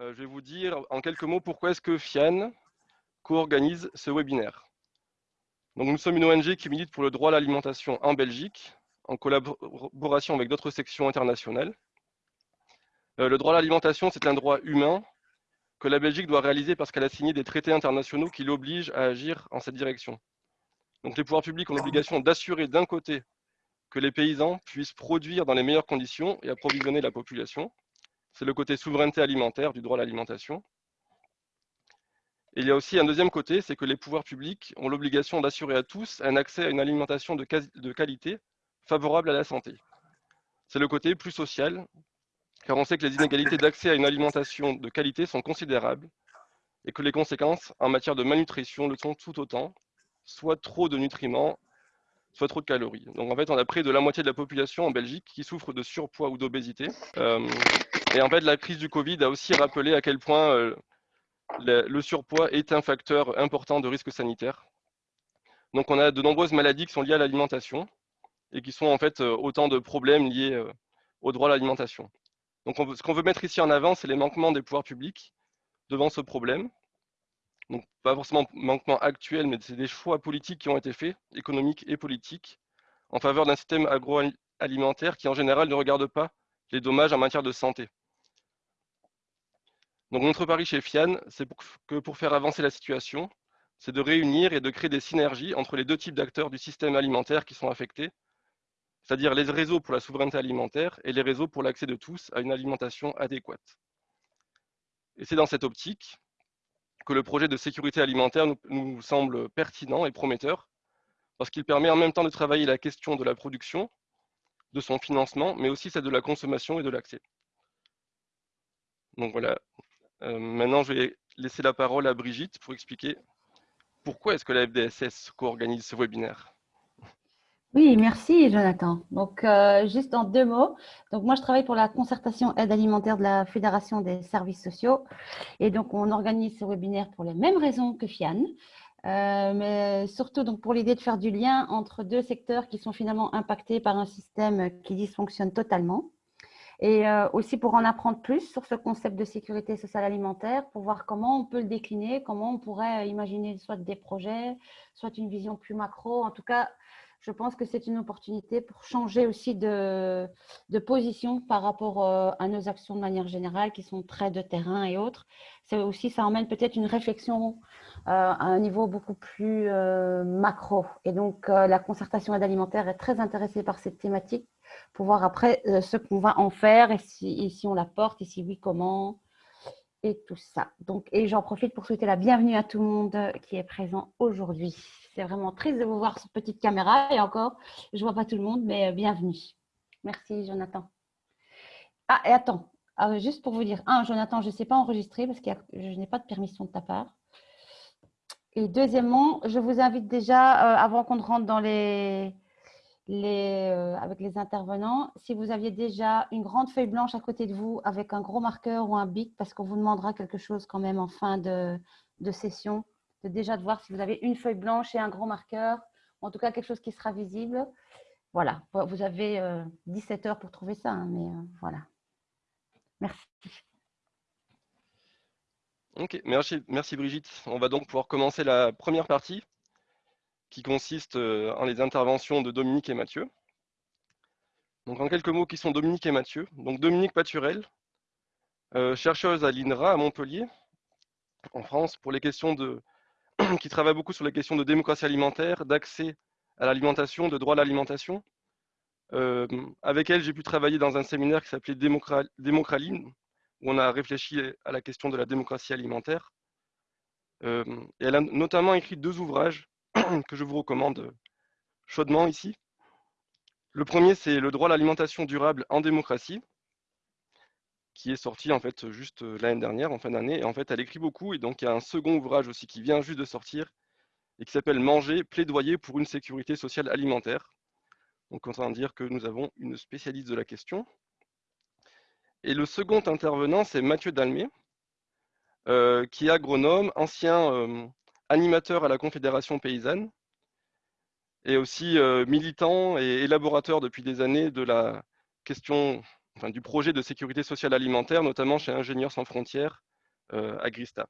Euh, je vais vous dire en quelques mots pourquoi est-ce que FIAN co-organise ce webinaire. Nous sommes une ONG qui milite pour le droit à l'alimentation en Belgique, en collaboration avec d'autres sections internationales. Euh, le droit à l'alimentation, c'est un droit humain que la Belgique doit réaliser parce qu'elle a signé des traités internationaux qui l'obligent à agir en cette direction. Donc les pouvoirs publics ont l'obligation d'assurer d'un côté que les paysans puissent produire dans les meilleures conditions et approvisionner la population. C'est le côté souveraineté alimentaire du droit à l'alimentation. Il y a aussi un deuxième côté, c'est que les pouvoirs publics ont l'obligation d'assurer à tous un accès à une alimentation de qualité favorable à la santé. C'est le côté plus social, car on sait que les inégalités d'accès à une alimentation de qualité sont considérables et que les conséquences en matière de malnutrition le sont tout autant, soit trop de nutriments, soit trop de calories. Donc en fait, on a près de la moitié de la population en Belgique qui souffre de surpoids ou d'obésité. Euh, et en fait, la crise du Covid a aussi rappelé à quel point euh, le, surpoids est un facteur important de risque sanitaire. Donc on a de nombreuses maladies qui sont liées à l'alimentation et qui sont en fait euh, autant de problèmes liés au droit à l'alimentation. Donc ce qu'on veut mettre ici en avant, c'est les manquements des pouvoirs publics devant ce problème donc pas forcément manquement actuel, mais c'est des choix politiques qui ont été faits, économiques et politiques, en faveur d'un système agroalimentaire qui en général ne regarde pas les dommages en matière de santé. Donc notre pari chez FIAN, c'est que pour faire avancer la situation, c'est de réunir et de créer des synergies entre les deux types d'acteurs du système alimentaire qui sont affectés, c'est-à-dire les réseaux pour la souveraineté alimentaire et les réseaux pour l'accès de tous à une alimentation adéquate. Et c'est dans cette optique que le projet de sécurité alimentaire nous, semble pertinent et prometteur, parce qu'il permet en même temps de travailler la question de la production, de son financement, mais aussi celle de la consommation et de l'accès. Donc voilà, euh, maintenant je vais laisser la parole à Brigitte pour expliquer pourquoi est-ce que la FDSS co-organise ce webinaire. Oui, merci Jonathan. Donc, euh, juste en deux mots. Donc, moi, je travaille pour la concertation aide alimentaire de la Fédération des services sociaux. Et donc, on organise ce webinaire pour les mêmes raisons que FIAN, euh, mais surtout donc, pour l'idée de faire du lien entre deux secteurs qui sont finalement impactés par un système qui dysfonctionne totalement. Et euh, aussi pour en apprendre plus sur ce concept de sécurité sociale alimentaire, pour voir comment on peut le décliner, comment on pourrait imaginer soit des projets, soit une vision plus macro. En tout cas, je pense que c'est une opportunité pour changer aussi de, position par rapport euh, à nos actions de manière générale qui sont très de terrain et autres. C'est aussi, ça emmène peut-être une réflexion euh, à un niveau beaucoup plus euh, macro. Et donc, la concertation aide alimentaire est très intéressée par cette thématique pour voir après ce qu'on va en faire et si, on la porte et si oui, comment et tout ça. Donc, et j'en profite pour souhaiter la bienvenue à tout le monde qui est présent aujourd'hui. C'est vraiment triste de vous voir sur petite caméra et encore, je ne vois pas tout le monde, mais euh, bienvenue. Merci, Jonathan. Ah, et attends, ah, juste pour vous dire, un, Jonathan, je ne sais pas enregistrer parce que je n'ai pas de permission de ta part. Et deuxièmement, je vous invite déjà, euh, avant qu'on rentre euh, avec les intervenants, si vous aviez déjà une grande feuille blanche à côté de vous avec un gros marqueur ou un bic, parce qu'on vous demandera quelque chose quand même en fin de, session, déjà de voir si vous avez une feuille blanche et un gros marqueur, en tout cas quelque chose qui sera visible. Voilà, vous avez 17 euh, heures pour trouver ça, hein, mais euh, voilà. Merci. Ok, merci, merci Brigitte. On va donc pouvoir commencer la première partie qui consiste euh, en les interventions de Dominique et Mathieu. Donc en quelques mots, qui sont Dominique et Mathieu Donc Dominique Paturel, chercheuse à l'INRA à Montpellier, en France, pour les questions de, qui travaille beaucoup sur les questions de démocratie alimentaire, d'accès à l'alimentation, de droit à l'alimentation. Euh, avec elle, j'ai pu travailler dans un séminaire qui s'appelait Démocraline, où on a réfléchi à la question de la démocratie alimentaire. et elle a notamment écrit deux ouvrages que je vous recommande chaudement ici. Le premier, c'est le droit à l'alimentation durable en démocratie, qui est sorti en fait juste l'année dernière, en fin d'année. Et en fait, elle écrit beaucoup. Et donc, il y a un second ouvrage aussi qui vient juste de sortir et qui s'appelle Manger, plaidoyer pour une sécurité sociale alimentaire. Donc, autant dire que nous avons une spécialiste de la question. Et le second intervenant, c'est Mathieu Dalmé, qui est agronome, ancien animateur à la Confédération paysanne et aussi militant et élaborateur depuis des années de la question enfin, du projet de sécurité sociale alimentaire, notamment chez Ingénieurs sans frontières, Agrista.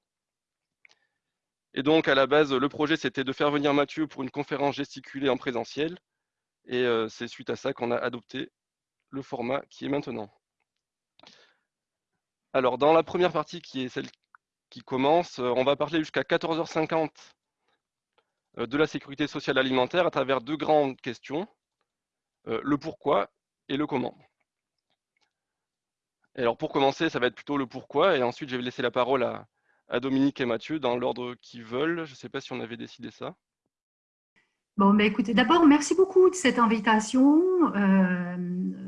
Et donc, à la base, le projet, c'était de faire venir Mathieu pour une conférence gesticulée en présentiel. Et c'est suite à ça qu'on a adopté le format qui est maintenant. Alors, dans la première partie, qui est celle qui commence, on va parler jusqu'à 14h50 de la sécurité sociale alimentaire à travers deux grandes questions, le pourquoi et le comment. Et alors, pour commencer, ça va être plutôt le pourquoi, et ensuite, je vais laisser la parole à, Dominique et Mathieu dans l'ordre qu'ils veulent. Je ne sais pas si on avait décidé ça. Bon, mais écoutez, d'abord, merci beaucoup de cette invitation. Euh,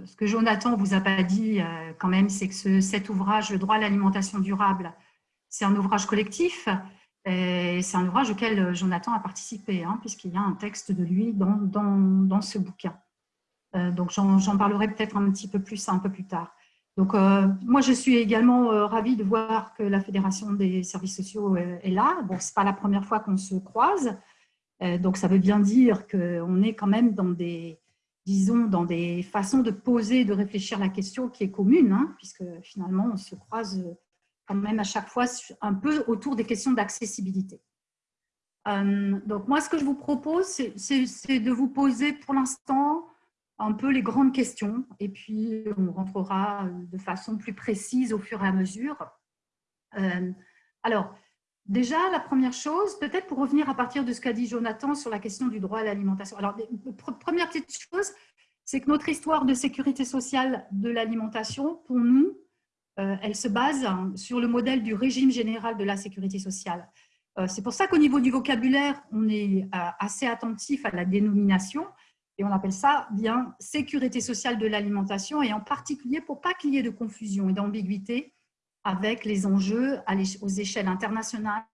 ce que Jonathan vous a pas dit euh, quand même, c'est que cet ouvrage, Le droit à l'alimentation durable, c'est un ouvrage collectif. C'est un ouvrage auquel Jonathan a participé, hein, puisqu'il y a un texte de lui dans, ce bouquin. Euh, donc, j'en parlerai peut-être un petit peu plus un peu plus tard. Donc, euh, moi, je suis également euh, ravie de voir que la Fédération des services sociaux euh, est là. Bon, ce n'est pas la première fois qu'on se croise. donc, ça veut bien dire qu'on est quand même dans des, disons, dans des façons de poser, de réfléchir la question qui est commune, hein, puisque finalement, on se croise quand même à chaque fois un peu autour des questions d'accessibilité. donc, moi, ce que je vous propose, c'est de vous poser pour l'instant un peu les grandes questions et puis on rentrera de façon plus précise au fur et à mesure. Euh, alors, déjà, la première chose, peut-être pour revenir à partir de ce qu'a dit Jonathan sur la question du droit à l'alimentation. Alors, première petite chose, c'est que notre histoire de sécurité sociale de l'alimentation, pour nous, euh, elle se base sur le modèle du régime général de la sécurité sociale. Euh, c'est pour ça qu'au niveau du vocabulaire, on est assez attentif à la dénomination, et on appelle ça bien sécurité sociale de l'alimentation et en particulier pour pas qu'il y ait de confusion et d'ambiguïté avec les enjeux aux échelles internationales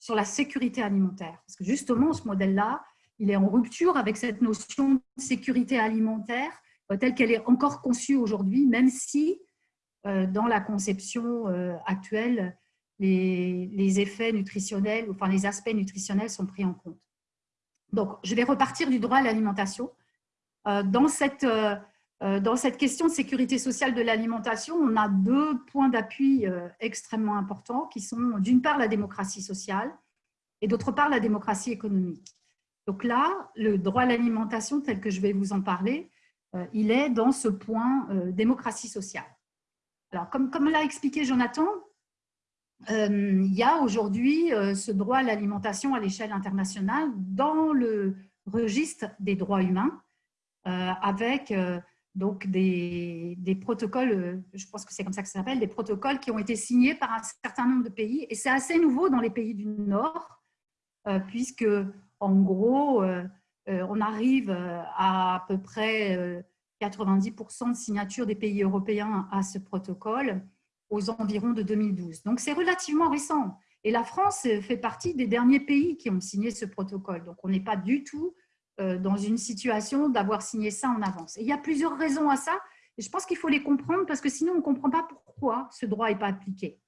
sur la sécurité alimentaire. Parce que justement, ce modèle-là, il est en rupture avec cette notion de sécurité alimentaire euh, telle qu'elle est encore conçue aujourd'hui, même si euh, dans la conception euh, actuelle, les effets nutritionnels, enfin les aspects nutritionnels sont pris en compte. Donc, je vais repartir du droit à l'alimentation. Euh, dans cette, euh, euh, dans cette question de sécurité sociale de l'alimentation, on a deux points d'appui extrêmement importants qui sont d'une part la démocratie sociale et d'autre part la démocratie économique. Donc là, le droit à l'alimentation tel que je vais vous en parler, il est dans ce point démocratie sociale. Alors, comme l'a expliqué Jonathan, il y a aujourd'hui ce droit à l'alimentation à l'échelle internationale dans le registre des droits humains euh, avec euh, donc des, protocoles, euh, je pense que c'est comme ça que ça s'appelle, des protocoles qui ont été signés par un certain nombre de pays. Et c'est assez nouveau dans les pays du Nord, puisque en gros, on arrive à à peu près 90% de signature des pays européens à ce protocole aux environs de 2012. Donc c'est relativement récent. Et la France fait partie des derniers pays qui ont signé ce protocole. Donc on n'est pas du tout euh, dans une situation d'avoir signé ça en avance. Et il y a plusieurs raisons à ça, et je pense qu'il faut les comprendre parce que sinon on ne comprend pas pourquoi ce droit n'est pas appliqué.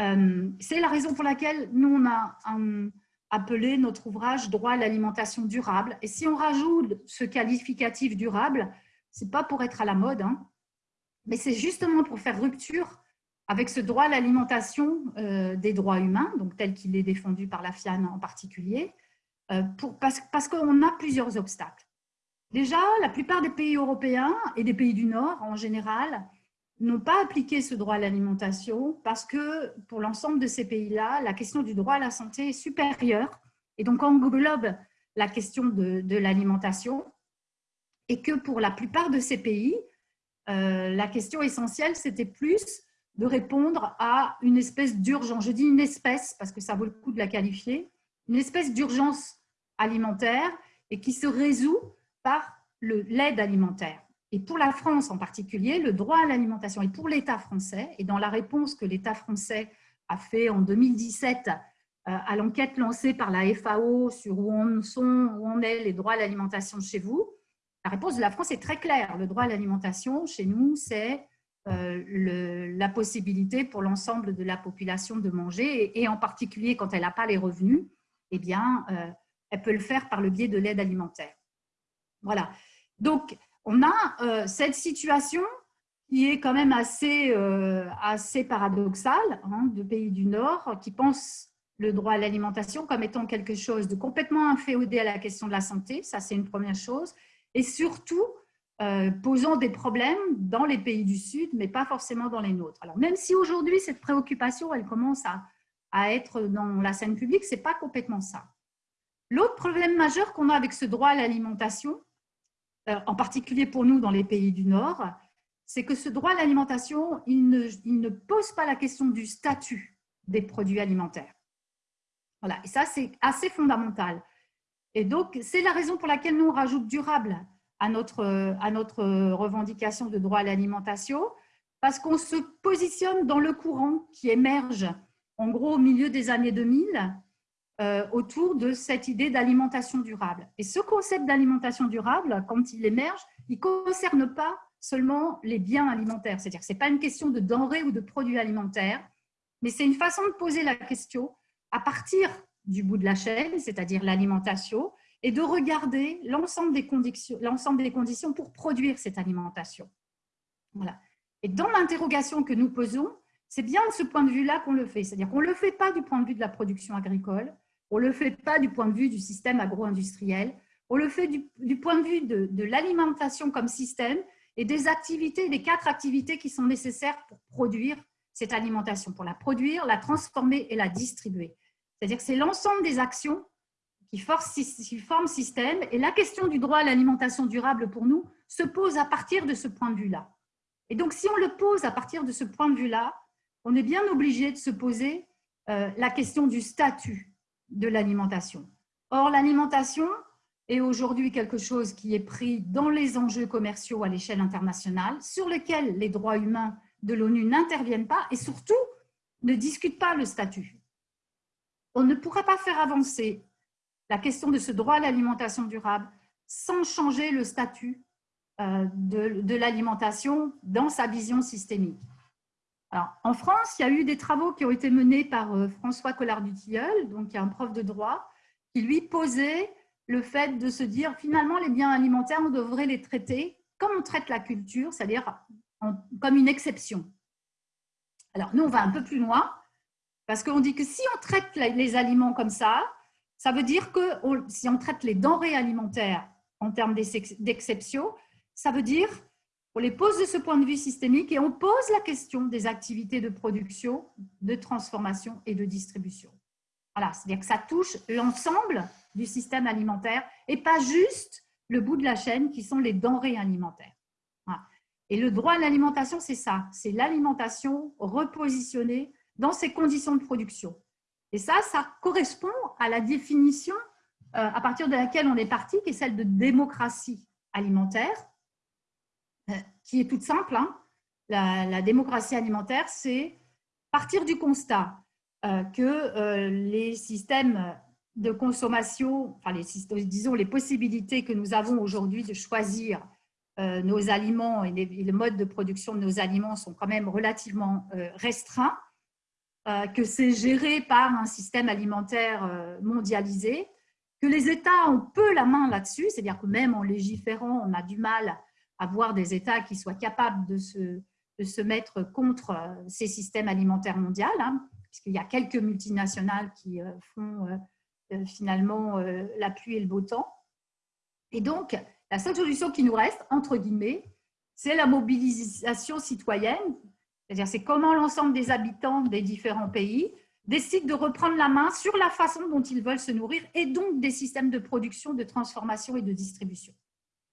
Euh, c'est la raison pour laquelle nous, on a appelé notre ouvrage « Droit à l'alimentation durable ». Et si on rajoute ce qualificatif durable, ce n'est pas pour être à la mode, hein, mais c'est justement pour faire rupture avec ce droit à l'alimentation euh, des droits humains, donc tel qu'il est défendu par la FIAN en particulier, euh, parce, parce qu'on a plusieurs obstacles. Déjà, la plupart des pays européens et des pays du Nord en général n'ont pas appliqué ce droit à l'alimentation parce que pour l'ensemble de ces pays-là, la question du droit à la santé est supérieure et donc englobe la question de, de l'alimentation et que pour la plupart de ces pays, euh, la question essentielle, c'était plus de répondre à une espèce d'urgence. Je dis une espèce parce que ça vaut le coup de la qualifier, une espèce d'urgence alimentaire et qui se résout par l'aide alimentaire. Et pour la France en particulier, le droit à l'alimentation et pour l'État français, et dans la réponse que l'État français a fait en 2017 euh, à l'enquête lancée par la FAO sur où en sont, où en est les droits à l'alimentation chez vous, la réponse de la France est très claire. Le droit à l'alimentation chez nous, c'est euh, la possibilité pour l'ensemble de la population de manger, et, en particulier quand elle n'a pas les revenus, eh bien, euh, elle peut le faire par le biais de l'aide alimentaire. Voilà. Donc, on a euh, cette situation qui est quand même assez, euh, assez paradoxal, hein, de pays du Nord, qui pensent le droit à l'alimentation comme étant quelque chose de complètement inféodé à la question de la santé, ça c'est une première chose, et surtout euh, posant des problèmes dans les pays du Sud, mais pas forcément dans les nôtres. Alors même si aujourd'hui cette préoccupation, elle commence à, à être dans la scène publique, c'est pas complètement ça. L'autre problème majeur qu'on a avec ce droit à l'alimentation, euh, en particulier pour nous dans les pays du Nord, c'est que ce droit à l'alimentation, il il ne pose pas la question du statut des produits alimentaires. Voilà, et ça, c'est assez fondamental. Et donc, c'est la raison pour laquelle nous, on rajoute durable à notre, revendication de droit à l'alimentation, parce qu'on se positionne dans le courant qui émerge, en gros, au milieu des années 2000, euh, autour de cette idée d'alimentation durable. Et ce concept d'alimentation durable, quand il émerge, il ne concerne pas seulement les biens alimentaires. C'est-à-dire que ce n'est pas une question de denrées ou de produits alimentaires, mais c'est une façon de poser la question à partir du bout de la chaîne, c'est-à-dire l'alimentation, et de regarder l'ensemble des, conditions, des conditions pour produire cette alimentation. Voilà. Et dans l'interrogation que nous posons, c'est bien de ce point de vue-là qu'on le fait. C'est-à-dire qu'on ne le fait pas du point de vue de la production agricole, on ne le fait pas du point de vue du système agro-industriel, on le fait du, point de vue de, de l'alimentation comme système et des activités, des quatre activités qui sont nécessaires pour produire cette alimentation, pour la produire, la transformer et la distribuer. C'est-à-dire que c'est l'ensemble des actions qui, forment système. Et la question du droit à l'alimentation durable pour nous se pose à partir de ce point de vue-là. Et donc, si on le pose à partir de ce point de vue-là, on est bien obligé de se poser euh, la question du statut de l'alimentation. Or, l'alimentation est aujourd'hui quelque chose qui est pris dans les enjeux commerciaux à l'échelle internationale, sur lesquels les droits humains de l'ONU n'interviennent pas et surtout ne discutent pas le statut. On ne pourra pas faire avancer la question de ce droit à l'alimentation durable sans changer le statut euh, de, l'alimentation dans sa vision systémique. Alors, en France, il y a eu des travaux qui ont été menés par euh, François Collard-Dutilleul, donc un prof de droit, qui lui posait le fait de se dire finalement les biens alimentaires, on devrait les traiter comme on traite la culture, c'est-à-dire comme une exception. Alors, nous, on va un peu plus loin, parce qu'on dit que si on traite les aliments comme ça, ça veut dire que si on traite les denrées alimentaires en termes d'exception, ça veut dire qu'on les pose de ce point de vue systémique et on pose la question des activités de production, de transformation et de distribution. Voilà, c'est-à-dire que ça touche l'ensemble du système alimentaire et pas juste le bout de la chaîne qui sont les denrées alimentaires. Et le droit à l'alimentation, c'est ça, c'est l'alimentation repositionnée dans ses conditions de production. Et ça, ça correspond à la définition euh, à partir de laquelle on est parti, qui est celle de démocratie alimentaire, euh, qui est toute simple. Hein. La, démocratie alimentaire, c'est partir du constat euh, que les systèmes de consommation, enfin les, disons les possibilités que nous avons aujourd'hui de choisir nos aliments et, le mode de production de nos aliments sont quand même relativement restreints, que c'est géré par un système alimentaire mondialisé, que les États ont peu la main là-dessus, c'est-à-dire que même en légiférant, on a du mal à voir des États qui soient capables de se, de se mettre contre ces systèmes alimentaires mondiaux, hein, puisqu'il y a quelques multinationales qui font finalement la pluie et le beau temps. Et donc, la seule solution qui nous reste, entre guillemets, c'est la mobilisation citoyenne, c'est-à-dire c'est comment l'ensemble des habitants des différents pays décident de reprendre la main sur la façon dont ils veulent se nourrir et donc des systèmes de production, de transformation et de distribution.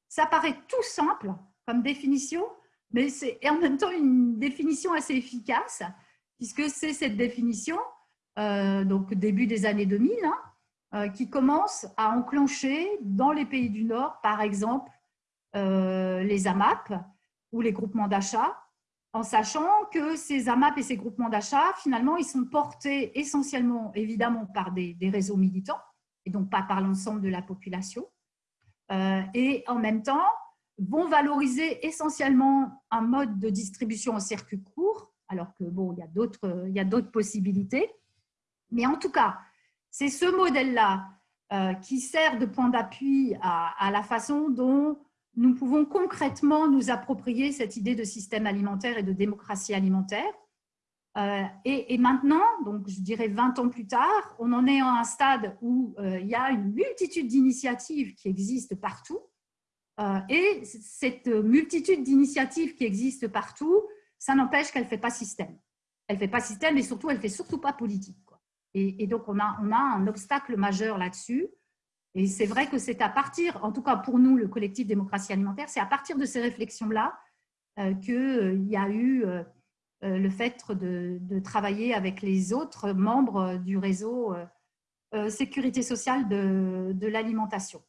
Ça paraît tout simple comme définition, mais c'est en même temps une définition assez efficace, puisque c'est cette définition, euh, donc début des années 2000, euh, qui commence à enclencher dans les pays du Nord, par exemple, euh, les AMAP ou les groupements d'achat, en sachant que ces AMAP et ces groupements d'achat, finalement, ils sont portés essentiellement, évidemment, par des, réseaux militants, et donc pas par l'ensemble de la population, euh, et en même temps, vont valoriser essentiellement un mode de distribution en circuit court, alors que, bon, il y a d'autres possibilités. Mais en tout cas, c'est ce modèle-là euh, qui sert de point d'appui à, la façon dont nous pouvons concrètement nous approprier cette idée de système alimentaire et de démocratie alimentaire. Euh, et, maintenant, donc je dirais 20 ans plus tard, on en est à un stade où euh, il y a une multitude d'initiatives qui existent partout. Euh, et cette multitude d'initiatives qui existent partout, ça n'empêche qu'elle ne fait pas système. Elle ne fait pas système et surtout, elle ne fait surtout pas politique. Et, donc, on a un obstacle majeur là-dessus. Et c'est vrai que c'est à partir, en tout cas pour nous, le collectif démocratie alimentaire, c'est à partir de ces réflexions-là euh, qu'il euh, y a eu euh, le fait de, travailler avec les autres membres du réseau sécurité sociale de, l'alimentation.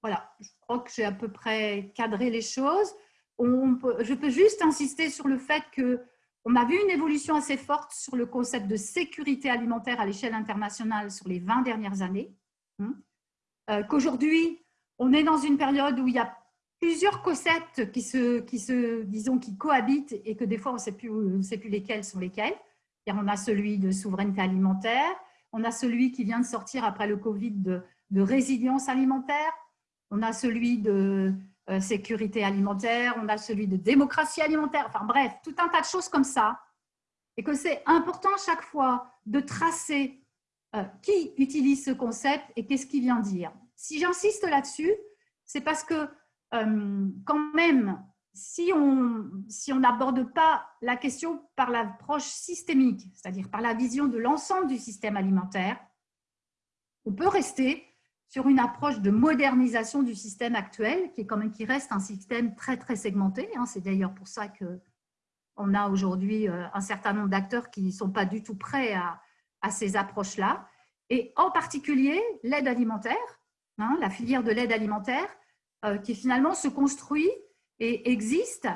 Voilà, je crois que j'ai à peu près cadré les choses. On je peux juste insister sur le fait qu'on a vu une évolution assez forte sur le concept de sécurité alimentaire à l'échelle internationale sur les 20 dernières années. Hein. Euh, qu'aujourd'hui, on est dans une période où il y a plusieurs concepts qui se, qui se disons, qui cohabitent et que des fois, on ne sait plus, on sait plus lesquels sont lesquels. on a celui de souveraineté alimentaire, on a celui qui vient de sortir après le Covid de, de résilience alimentaire, on a celui de euh, sécurité alimentaire, on a celui de démocratie alimentaire, enfin bref, tout un tas de choses comme ça. Et que c'est important chaque fois de tracer euh, qui utilise ce concept et qu'est-ce qu'il vient dire? Si j'insiste là-dessus, c'est parce que euh, quand même, si on si n'aborde pas la question par l'approche systémique, c'est-à-dire par la vision de l'ensemble du système alimentaire, on peut rester sur une approche de modernisation du système actuel, qui, est quand même, qui reste un système très, très segmenté. Hein. C'est d'ailleurs pour ça qu'on a aujourd'hui euh, un certain nombre d'acteurs qui ne sont pas du tout prêts à, à ces approches-là, et en particulier l'aide alimentaire, hein, la filière de l'aide alimentaire, euh, qui finalement se construit et existe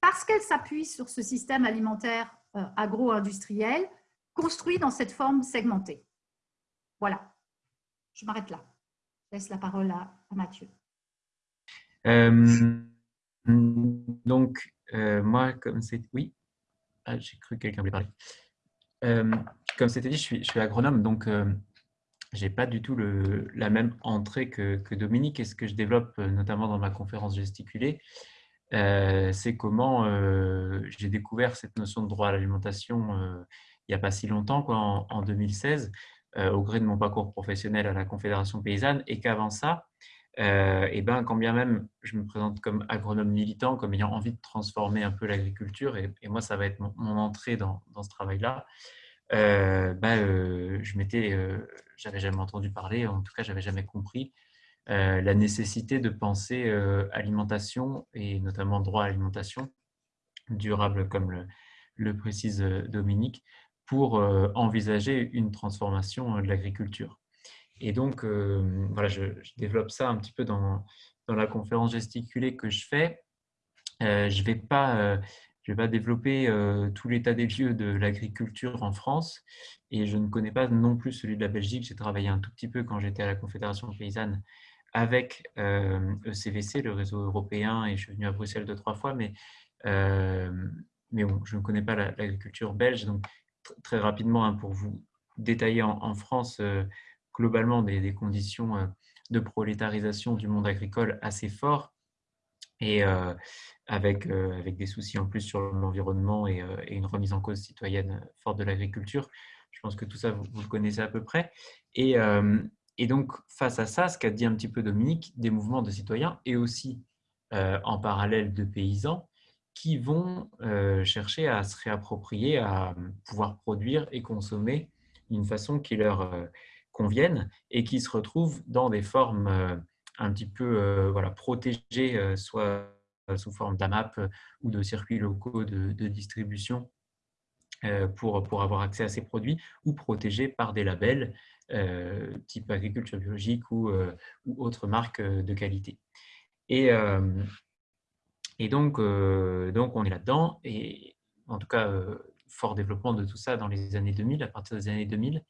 parce qu'elle s'appuie sur ce système alimentaire euh, agro-industriel construit dans cette forme segmentée. Voilà, je m'arrête là. Je laisse la parole à, Mathieu. Euh, donc, moi, comme c'est... Oui, ah, j'ai cru que quelqu'un voulait parler. Euh, comme c'était dit, je suis, agronome, donc euh, je n'ai pas du tout la même entrée que, que, Dominique. Et ce que je développe, euh, notamment dans ma conférence gesticulée, c'est comment j'ai découvert cette notion de droit à l'alimentation il n'y a pas si longtemps, en, 2016, au gré de mon parcours professionnel à la Confédération paysanne, et qu'avant ça, et ben, quand bien même je me présente comme agronome militant, comme ayant envie de transformer un peu l'agriculture, et, moi ça va être mon, entrée dans ce travail-là, euh, bah, euh, je m'étais, euh, j'avais jamais entendu parler, en tout cas, j'avais jamais compris la nécessité de penser alimentation et notamment droit à l'alimentation durable, comme le, précise Dominique, pour envisager une transformation de l'agriculture. Et donc, voilà, je, développe ça un petit peu dans, dans la conférence gesticulée que je fais. je ne vais pas je vais pas développer euh, tout l'état des lieux de l'agriculture en France et je ne connais pas non plus celui de la Belgique. J'ai travaillé un tout petit peu quand j'étais à la Confédération paysanne avec ECVC, euh, e le réseau européen, et je suis venu à Bruxelles deux, trois fois, mais, euh, mais bon, je ne connais pas l'agriculture belge. Donc, très rapidement, hein, pour vous détailler en, France, globalement, des, des, conditions de prolétarisation du monde agricole assez forts et avec, avec des soucis en plus sur l'environnement et, une remise en cause citoyenne forte de l'agriculture. Je pense que tout ça, vous, le connaissez à peu près. Et, et donc, face à ça, ce qu'a dit un petit peu Dominique, des mouvements de citoyens et aussi en parallèle de paysans qui vont chercher à se réapproprier, à pouvoir produire et consommer d'une façon qui leur convienne et qui se retrouvent dans des formes un petit peu euh, voilà, protégés, euh, soit sous forme d'AMAP euh, ou de circuits locaux de, distribution pour, pour avoir accès à ces produits, ou protégés par des labels type agriculture biologique ou, ou autres marques de qualité. Et, et donc, donc, on est là-dedans, et en tout cas, fort développement de tout ça dans les années 2000, à partir des années 2000.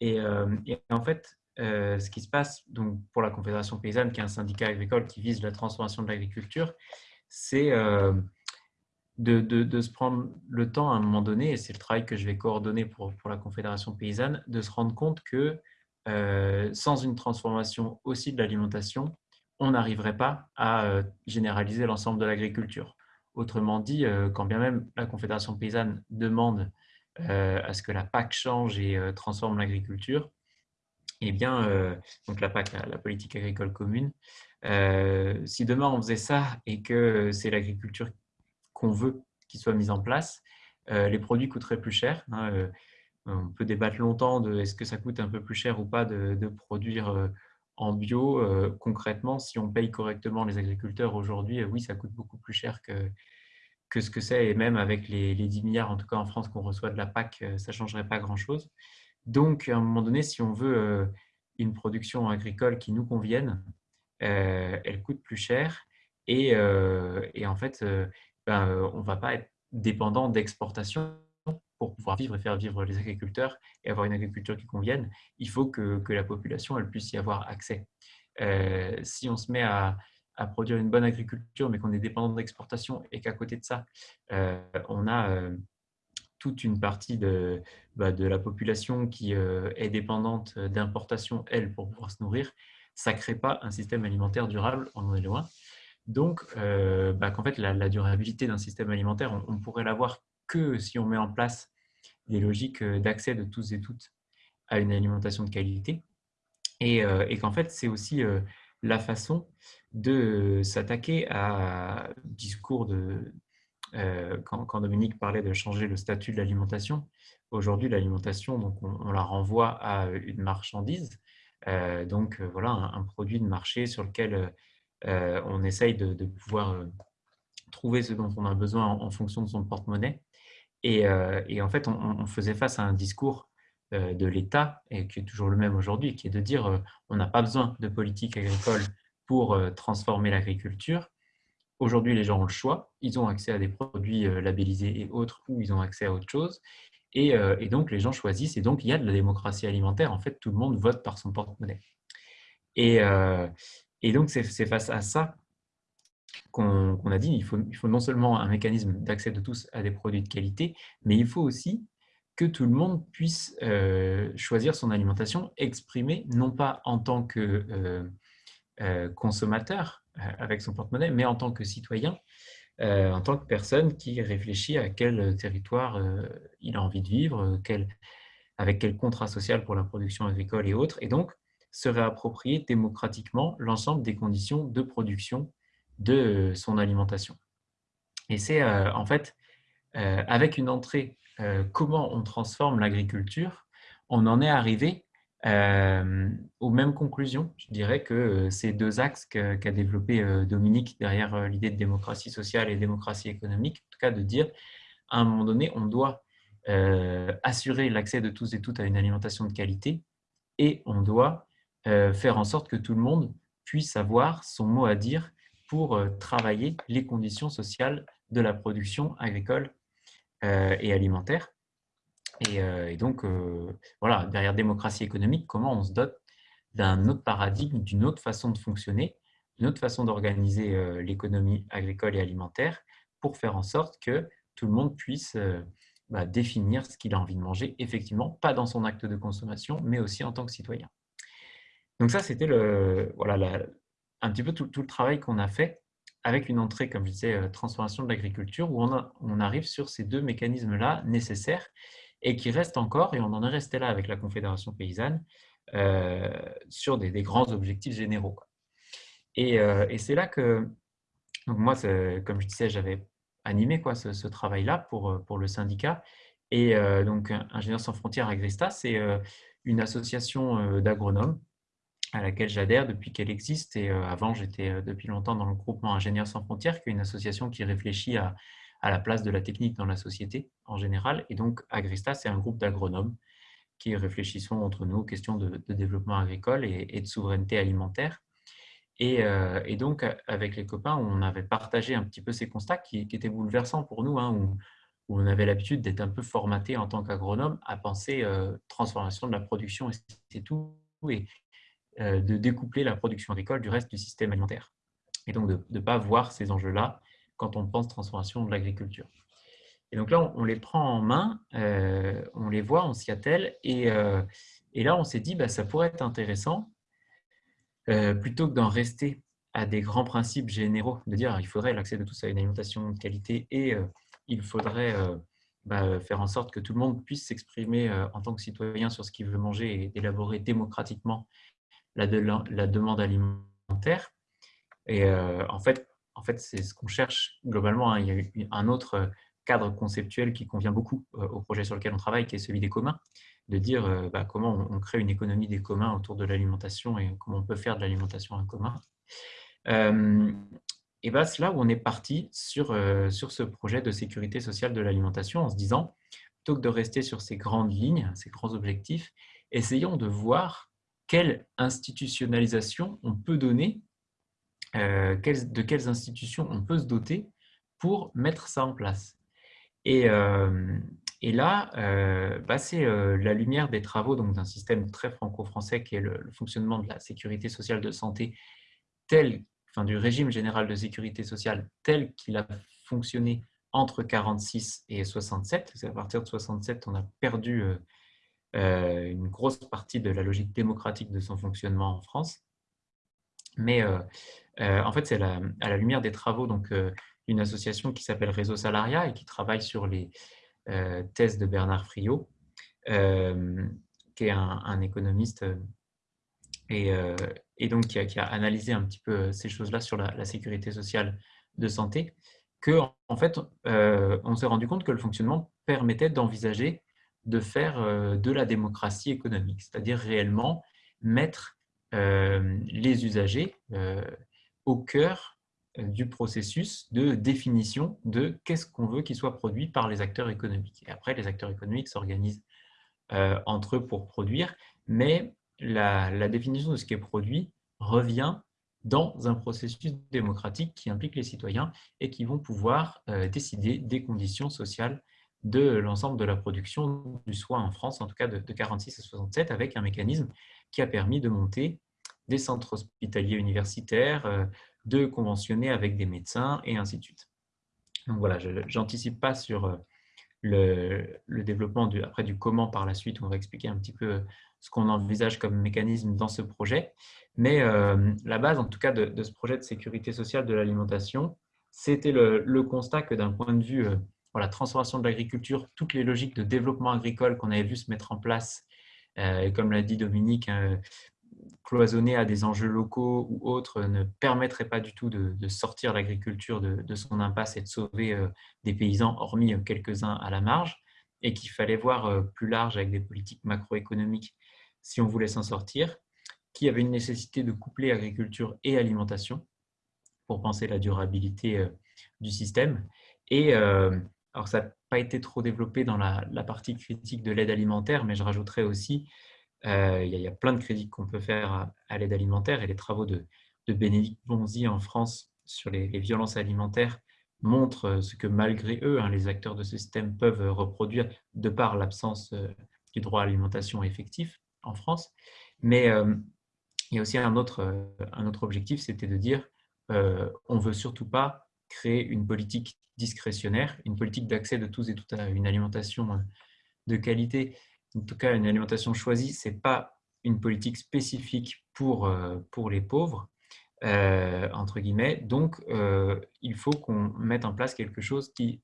Et, et en fait, euh, ce qui se passe donc, pour la Confédération paysanne, qui est un syndicat agricole qui vise la transformation de l'agriculture, c'est euh, de, se prendre le temps à un moment donné, et c'est le travail que je vais coordonner pour, pour la Confédération paysanne, de se rendre compte que euh, sans une transformation aussi de l'alimentation, on n'arriverait pas à généraliser l'ensemble de l'agriculture. Autrement dit, quand bien même la Confédération paysanne demande à ce que la PAC change et transforme l'agriculture, eh bien, donc la PAC, la, politique agricole commune, si demain on faisait ça et que c'est l'agriculture qu'on veut qui soit mise en place, les produits coûteraient plus cher. Hein, on peut débattre longtemps de est-ce que ça coûte un peu plus cher ou pas de, produire en bio. concrètement, si on paye correctement les agriculteurs aujourd'hui, oui, ça coûte beaucoup plus cher que, que ce que c'est. Et même avec les, 10 milliards, en tout cas en France, qu'on reçoit de la PAC, ça ne changerait pas grand-chose. Donc, à un moment donné, si on veut une production agricole qui nous convienne, elle coûte plus cher. Et, en fait, ben, on ne va pas être dépendant d'exportation pour pouvoir vivre et faire vivre les agriculteurs et avoir une agriculture qui convienne, il faut que, la population puisse y avoir accès. Euh, si on se met à, produire une bonne agriculture, mais qu'on est dépendant d'exportation et qu'à côté de ça, euh, on a euh, toute une partie de, bah, de la population qui est dépendante d'importation, elle, pour pouvoir se nourrir, ça ne crée pas un système alimentaire durable, on en est loin. Donc, bah, qu'en fait, la, durabilité d'un système alimentaire, on, on pourrait l'avoir que si on met en place des logiques euh, d'accès de tous et toutes à une alimentation de qualité. Et, euh, qu'en fait, c'est aussi euh, la façon de s'attaquer à discours de... quand, Dominique parlait de changer le statut de l'alimentation, aujourd'hui, l'alimentation, on, la renvoie à une marchandise, donc voilà, un, produit de marché sur lequel on essaye de, pouvoir trouver ce dont on a besoin en fonction de son porte-monnaie. Euh, et, en fait, on, faisait face à un discours euh, de l'État, et qui est toujours le même aujourd'hui, qui est de dire euh, on n'a pas besoin de politique agricole pour transformer l'agriculture. Aujourd'hui, les gens ont le choix, ils ont accès à des produits labellisés et autres, ou ils ont accès à autre chose. Et, donc, les gens choisissent, et donc il y a de la démocratie alimentaire. En fait, tout le monde vote par son porte-monnaie. Et, et donc, c'est face à ça qu'on a dit, il faut, non seulement un mécanisme d'accès de tous à des produits de qualité, mais il faut aussi que tout le monde puisse euh, choisir son alimentation exprimée, non pas en tant que euh, euh, consommateur avec son porte-monnaie, mais en tant que citoyen, en tant que personne qui réfléchit à quel territoire il a envie de vivre, avec quel contrat social pour la production agricole et autres, et donc se réapproprier démocratiquement l'ensemble des conditions de production de son alimentation. Et c'est euh, en fait euh, avec une entrée euh, comment on transforme l'agriculture, on en est arrivé aux mêmes conclusions. Je dirais que ces deux axes qu'a développé Dominique derrière l'idée de démocratie sociale et démocratie économique, en tout cas de dire à un moment donné, on doit assurer l'accès de tous et toutes à une alimentation de qualité et on doit faire en sorte que tout le monde puisse avoir son mot à dire pour euh, travailler les conditions sociales de la production agricole euh, et alimentaire. Et, euh, donc, voilà, derrière démocratie économique, comment on se dote d'un autre paradigme, d'une autre façon de fonctionner, d'une autre façon d'organiser l'économie agricole et alimentaire pour faire en sorte que tout le monde puisse bah, définir ce qu'il a envie de manger, effectivement, pas dans son acte de consommation, mais aussi en tant que citoyen. Donc ça, c'était voilà, un petit peu tout, le travail qu'on a fait avec une entrée, comme je disais, euh, transformation de l'agriculture, où on, arrive sur ces deux mécanismes-là nécessaires et qui restent encore, et on en est resté là avec la Confédération paysanne, euh, sur des, grands objectifs généraux. Euh, et, c'est là que, donc moi, comme je disais, j'avais animé quoi, ce, travail-là pour, pour le syndicat. Et donc, Ingénieurs sans frontières Agresta, c'est une association d'agronomes à laquelle j'adhère depuis qu'elle existe. Et euh, avant, j'étais euh, depuis longtemps dans le groupement Ingénieurs sans frontières, qui est une association qui réfléchit à, à la place de la technique dans la société en général. Et donc, Agrista, c'est un groupe d'agronomes qui réfléchissent entre nous aux questions de, développement agricole et, de souveraineté alimentaire. Et, euh, donc, avec les copains, on avait partagé un petit peu ces constats qui, étaient bouleversants pour nous, hein, où, on avait l'habitude d'être un peu formaté en tant qu'agronome à penser transformation de la production et c'est tout. Et, euh, de découpler la production agricole du reste du système alimentaire. Et donc de ne pas voir ces enjeux-là quand on pense transformation de l'agriculture. Et donc là, on, les prend en main, euh, on les voit, on s'y attelle, et, euh, et, là, on s'est dit, bah, ça pourrait être intéressant, plutôt que d'en rester à des grands principes généraux, de dire il faudrait l'accès de tous à une alimentation de qualité et il faudrait bah, faire en sorte que tout le monde puisse s'exprimer en tant que citoyen sur ce qu'il veut manger et d'élaborer démocratiquement la, la, demande alimentaire. Et en fait, en fait c'est ce qu'on cherche globalement. Hein. Il y a un autre cadre conceptuel qui convient beaucoup au projet sur lequel on travaille, qui est celui des communs, de dire bah, comment on crée une économie des communs autour de l'alimentation et comment on peut faire de l'alimentation en commun et bien, c'est là où on est parti sur, sur ce projet de sécurité sociale de l'alimentation en se disant, plutôt que de rester sur ces grandes lignes, ces grands objectifs, essayons de voir quelle institutionnalisation on peut donner, de quelles institutions on peut se doter pour mettre ça en place. Et, et là, bah, c'est la lumière des travaux d'un système très franco-français qui est le, fonctionnement de la sécurité sociale de santé tel enfin, du régime général de sécurité sociale tel qu'il a fonctionné entre 46 et 67. C'est à partir de 67 on a perdu euh, euh, une grosse partie de la logique démocratique de son fonctionnement en France. Mais euh, en fait, c'est à la lumière des travaux d'une association qui s'appelle Réseau Salaria et qui travaille sur les thèses de Bernard Friot, qui est un économiste et, donc qui a, analysé un petit peu euh, ces choses-là sur la, sécurité sociale de santé, que en fait, euh, on s'est rendu compte que le fonctionnement permettait d'envisager de faire euh, de la démocratie économique, c'est-à-dire réellement mettre les usagers au cœur du processus de définition de qu'est-ce qu'on veut qu'il soit produit par les acteurs économiques. Et après, les acteurs économiques s'organisent entre eux pour produire, mais la, définition de ce qui est produit revient dans un processus démocratique qui implique les citoyens et qui vont pouvoir euh, décider des conditions sociales de l'ensemble de la production du soin en France, en tout cas de, 46 à 67, avec un mécanisme qui a permis de monter des centres hospitaliers universitaires, euh, de conventionner avec des médecins et ainsi de suite. Donc voilà, je n'anticipe pas sur euh, le, développement du, après du comment par la suite, on va expliquer un petit peu ce qu'on envisage comme mécanisme dans ce projet. Mais euh, la base, en tout cas, de, ce projet de sécurité sociale de l'alimentation, c'était le, constat que d'un point de vue euh, la transformation de l'agriculture, toutes les logiques de développement agricole qu'on avait vu se mettre en place, euh, et comme l'a dit Dominique, cloisonner à des enjeux locaux ou autres ne permettrait pas du tout de, sortir l'agriculture de, son impasse et de sauver des paysans, hormis quelques-uns à la marge, et qu'il fallait voir plus large avec des politiques macroéconomiques si on voulait s'en sortir, qu'il y avait une nécessité de coupler agriculture et alimentation pour penser la durabilité euh, du système. Et euh, alors ça pas été trop développé dans la, partie critique de l'aide alimentaire, mais je rajouterais aussi, euh, il, y a, plein de critiques qu'on peut faire à, l'aide alimentaire et les travaux de, de Bénédicte Bonzi en France sur les, violences alimentaires montrent ce que malgré eux, hein, les acteurs de ce système peuvent reproduire de par l'absence du droit à l'alimentation effectif en France. Mais euh, il y a aussi un autre, euh, un autre objectif, c'était de dire euh, on ne veut surtout pas créer une politique discrétionnaire, une politique d'accès de tous et toutes à une alimentation de qualité, en tout cas une alimentation choisie, ce n'est pas une politique spécifique pour, pour les pauvres, entre guillemets. Donc, il faut qu'on mette en place quelque chose qui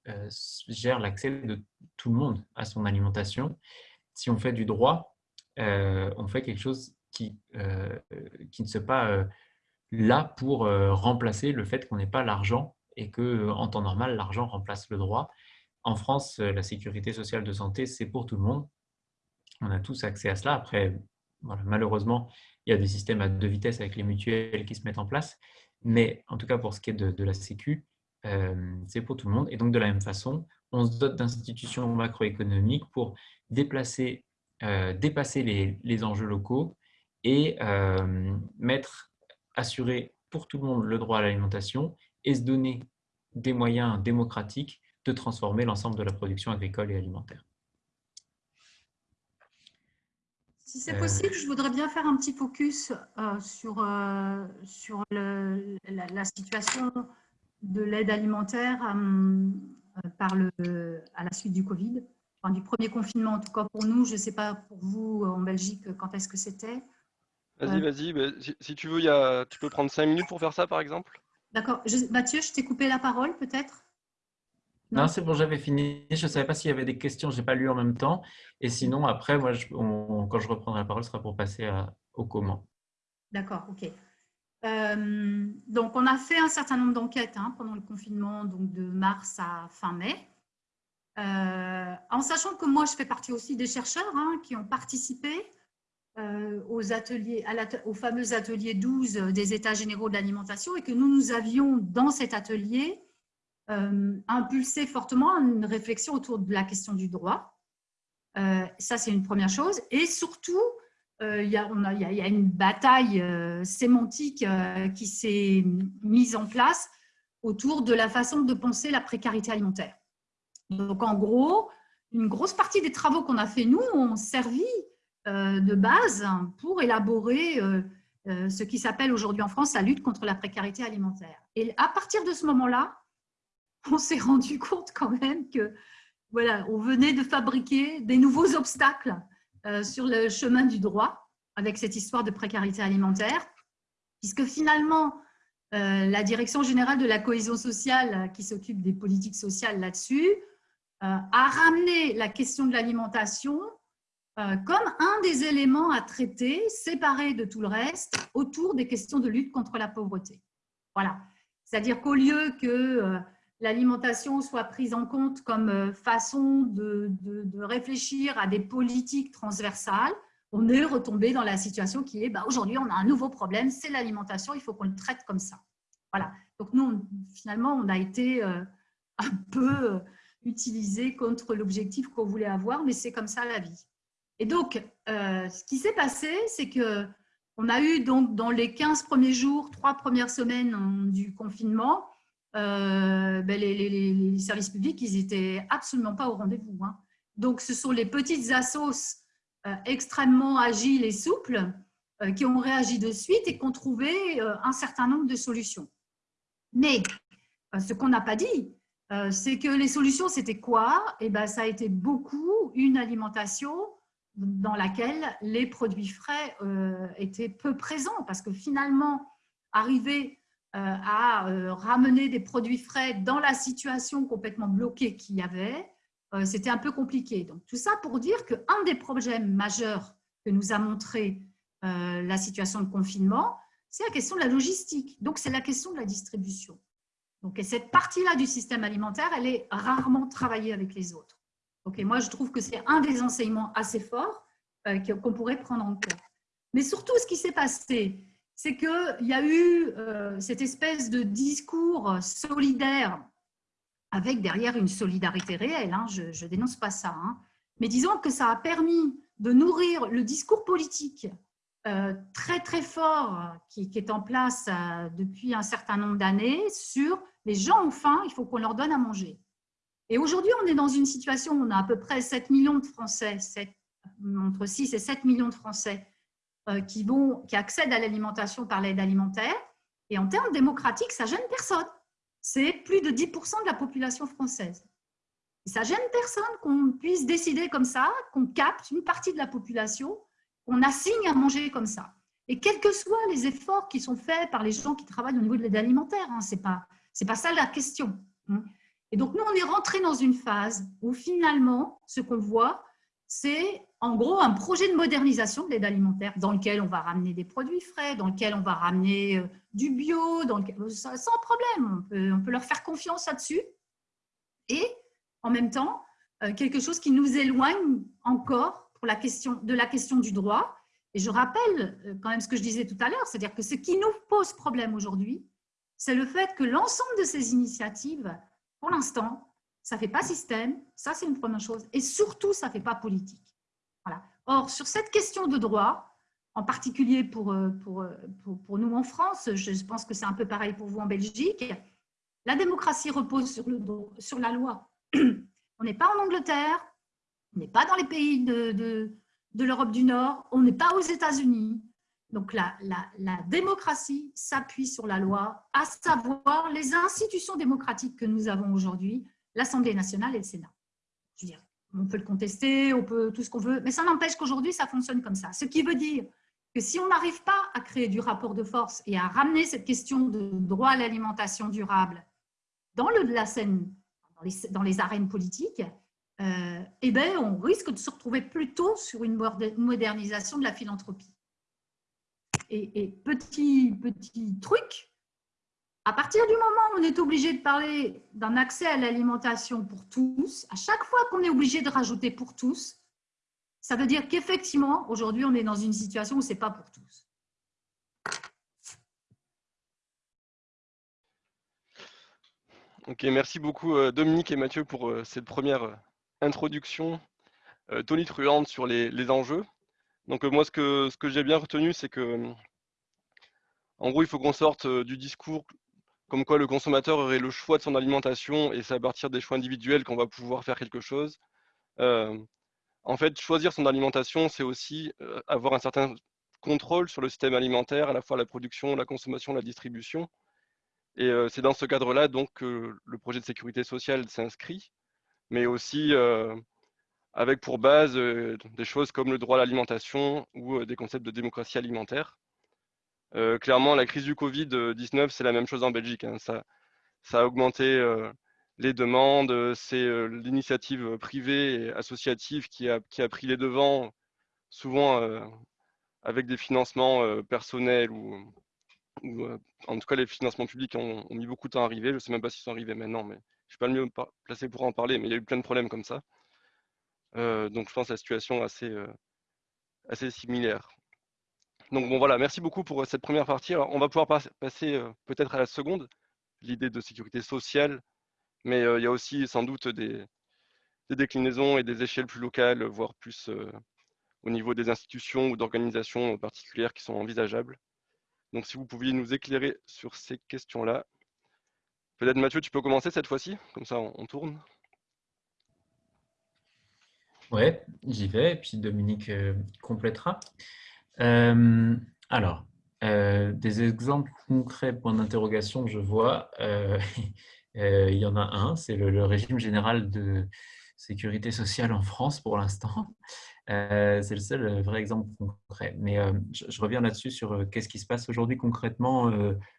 gère l'accès de tout le monde à son alimentation. Si on fait du droit, euh, on fait quelque chose qui, euh, qui ne soit pas euh, là pour remplacer le fait qu'on n'ait pas l'argent et que en temps normal, l'argent remplace le droit. En France, la sécurité sociale de santé, c'est pour tout le monde. On a tous accès à cela. Après, malheureusement, il y a des systèmes à deux vitesses avec les mutuelles qui se mettent en place. Mais en tout cas, pour ce qui est de, la Sécu, c'est pour tout le monde. Et donc, de la même façon, on se dote d'institutions macroéconomiques pour déplacer euh, dépasser les, enjeux locaux et euh, mettre, assurer pour tout le monde le droit à l'alimentation et se donner des moyens démocratiques de transformer l'ensemble de la production agricole et alimentaire. Si c'est possible, je voudrais bien faire un petit focus euh, sur, sur la, situation de l'aide alimentaire par le, à la suite du Covid du premier confinement, en tout cas pour nous. Je ne sais pas pour vous en Belgique, quand est-ce que c'était Vas-y, vas-y. bah, si, si tu veux, il y a... tu peux prendre cinq minutes pour faire ça, par exemple? D'accord. Mathieu, je t'ai coupé la parole peut-être? Non. Non, c'est bon, j'avais fini. Je ne savais pas s'il y avait des questions, je n'ai pas lu en même temps. Et sinon, après, moi, je- on- quand je reprendrai la parole, ce sera pour passer à- au comment. D'accord, ok. Euh, donc, on a fait un certain nombre d'enquêtes hein, pendant le confinement, donc de mars à fin mai. Euh, en sachant que moi, je fais partie aussi des chercheurs hein, qui ont participé aux, ateliers, à fameux atelier 12 des États généraux de l'alimentation et que nous, nous avions dans cet atelier euh, impulsé fortement une réflexion autour de la question du droit. Euh, ça, c'est une première chose. Et surtout, euh, il y, a, une bataille euh, sémantique euh, qui s'est mise en place autour de la façon de penser la précarité alimentaire. Donc, en gros, une grosse partie des travaux qu'on a fait, nous, ont servi euh, de base pour élaborer euh, euh, ce qui s'appelle aujourd'hui en France la lutte contre la précarité alimentaire. Et à partir de ce moment-là, on s'est rendu compte quand même que voilà, on venait de fabriquer des nouveaux obstacles euh, sur le chemin du droit avec cette histoire de précarité alimentaire, puisque finalement, euh, la Direction générale de la cohésion sociale, euh, qui s'occupe des politiques sociales là-dessus, euh, a ramené la question de l'alimentation euh, comme un des éléments à traiter, séparé de tout le reste, autour des questions de lutte contre la pauvreté. Voilà. C'est-à-dire qu'au lieu que euh, l'alimentation soit prise en compte comme euh, façon de, de- réfléchir à des politiques transversales, on est retombé dans la situation qui est bah, aujourd'hui, on a un nouveau problème, c'est l'alimentation, il faut qu'on le traite comme ça. Voilà. Donc, nous, finalement, on a été euh, un peu euh, utilisé contre l'objectif qu'on voulait avoir, mais c'est comme ça la vie. Et donc, euh, ce qui s'est passé, c'est que on a eu donc dans les 15 premiers jours, trois premières semaines du confinement, euh, ben, les, services publics, ils étaient absolument pas au rendez-vous. hein. Donc, ce sont les petites assos euh, extrêmement agiles et souples qui ont réagi de suite et qui ont trouvé un certain nombre de solutions. Mais ce qu'on n'a pas dit, c'est que les solutions, c'était quoi? Eh ben, ça a été beaucoup une alimentation dans laquelle les produits frais euh, étaient peu présents, parce que finalement, arriver euh, à euh, ramener des produits frais dans la situation complètement bloquée qu'il y avait, c'était un peu compliqué. Donc, tout ça pour dire qu'un des problèmes majeurs que nous a montré la situation de confinement, c'est la question de la logistique. Donc, c'est la question de la distribution. Donc, et cette partie-là du système alimentaire, elle est rarement travaillée avec les autres. Et moi, je trouve que c'est un des enseignements assez forts euh, qu'on pourrait prendre en compte. Mais surtout, ce qui s'est passé, c'est qu'il y a eu euh, cette espèce de discours solidaire avec derrière une solidarité réelle. hein, je ne dénonce pas ça. hein. Mais disons que ça a permis de nourrir le discours politique euh, très très fort qui, est en place depuis un certain nombre d'années sur les gens ont faim, il faut qu'on leur donne à manger. Et aujourd'hui, on est dans une situation où on a à peu près 7 millions de Français, entre 6 et 7 millions de Français euh, qui, vont, qui accèdent à l'alimentation par l'aide alimentaire. Et en termes démocratiques, ça gêne personne. C'est plus de 10% de la population française. Et ça gêne personne qu'on puisse décider comme ça, qu'on capte une partie de la population, qu'on assigne à manger comme ça. Et quels que soient les efforts qui sont faits par les gens qui travaillent au niveau de l'aide alimentaire, hein, ce n'est pas ça la question. hein. Et donc, nous, on est rentré dans une phase où finalement, ce qu'on voit, c'est en gros un projet de modernisation de l'aide alimentaire dans lequel on va ramener des produits frais, dans lequel on va ramener euh, du bio, lequel- sans problème, on peut, on peut leur faire confiance là-dessus. Et en même temps, euh, quelque chose qui nous éloigne encore pour la question, de la question du droit. Et je rappelle euh, quand même ce que je disais tout à l'heure, c'est-à-dire que ce qui nous pose problème aujourd'hui, c'est le fait que l'ensemble de ces initiatives, pour l'instant, ça ne fait pas système, ça c'est une première chose, et surtout, ça ne fait pas politique. Voilà. Or, sur cette question de droit, en particulier pour, euh, euh, pour, pour nous en France, je pense que c'est un peu pareil pour vous en Belgique, la démocratie repose sur, le, sur la loi. On n'est pas en Angleterre, on n'est pas dans les pays de, de l'Europe du Nord, on n'est pas aux États-Unis. Donc la, démocratie s'appuie sur la loi, à savoir les institutions démocratiques que nous avons aujourd'hui, l'Assemblée nationale et le Sénat. On peut le contester, on peut tout ce qu'on veut, mais ça n'empêche qu'aujourd'hui, ça fonctionne comme ça. Ce qui veut dire que si on n'arrive pas à créer du rapport de force et à ramener cette question de droit à l'alimentation durable dans les, arènes politiques, euh, eh ben, on risque de se retrouver plutôt sur une modernisation de la philanthropie. Et, petit, petit truc, à partir du moment où on est obligé de parler d'un accès à l'alimentation pour tous, à chaque fois qu'on est obligé de rajouter pour tous, ça veut dire qu'effectivement, aujourd'hui, on est dans une situation où ce n'est pas pour tous. Ok, merci beaucoup euh, Dominique et Mathieu pour euh, cette première euh, introduction tonitruante sur les, enjeux. Donc moi, ce que, j'ai bien retenu, c'est que, en gros, il faut qu'on sorte du discours comme quoi le consommateur aurait le choix de son alimentation et c'est à partir des choix individuels qu'on va pouvoir faire quelque chose en fait, choisir son alimentation, c'est aussi euh, avoir un certain contrôle sur le système alimentaire, à la fois la production, la consommation, la distribution. Et euh, c'est dans ce cadre-là donc que le projet de sécurité sociale s'inscrit, mais aussi euh, avec pour base des choses comme le droit à l'alimentation ou des concepts de démocratie alimentaire. clairement, la crise du Covid-19, c'est la même chose en Belgique. Hein. Ça, a augmenté les demandes, euh, c'est euh, l'initiative privée et associative qui a, pris les devants, souvent euh, avec des financements personnels ou, en tout cas les financements publics ont, mis beaucoup de temps à arriver. Je ne sais même pas s'ils sont arrivés maintenant, mais je ne suis pas le mieux placé pour en parler, mais il y a eu plein de problèmes comme ça. Donc je pense la situation assez, assez similaire. Donc bon voilà, merci beaucoup pour cette première partie. on va pouvoir passer peut-être à la seconde, l'idée de sécurité sociale mais il y a aussi sans doute des, déclinaisons et des échelles plus locales, voire plus au niveau des institutions ou d'organisations particulières qui sont envisageables. Donc si vous pouviez nous éclairer sur ces questions-là. Peut-être Mathieu, tu peux commencer cette fois-ci, comme ça on, tourne. Ouais, j'y vais, et puis Dominique complétera. alors, des exemples concrets, point d'interrogation, je vois. Euh, il y en a un, c'est le, régime général de sécurité sociale en France pour l'instant. Euh, c'est le seul vrai exemple concret. Mais euh, je, reviens là-dessus sur qu'est-ce qui se passe aujourd'hui concrètement,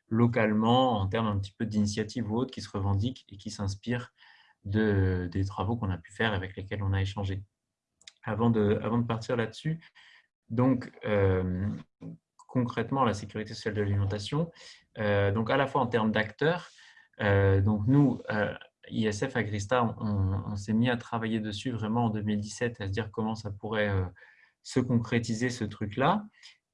localement, en termes un petit peu d'initiatives ou autres qui se revendiquent et qui s'inspirent de, des travaux qu'on a pu faire avec lesquels on a échangé. Avant de, partir là-dessus, donc concrètement la sécurité sociale de l'alimentation, donc à la fois en termes d'acteurs, euh, donc nous, euh, ISF Agrista, on, s'est mis à travailler dessus vraiment en 2017, à se dire comment ça pourrait euh, se concrétiser ce truc-là.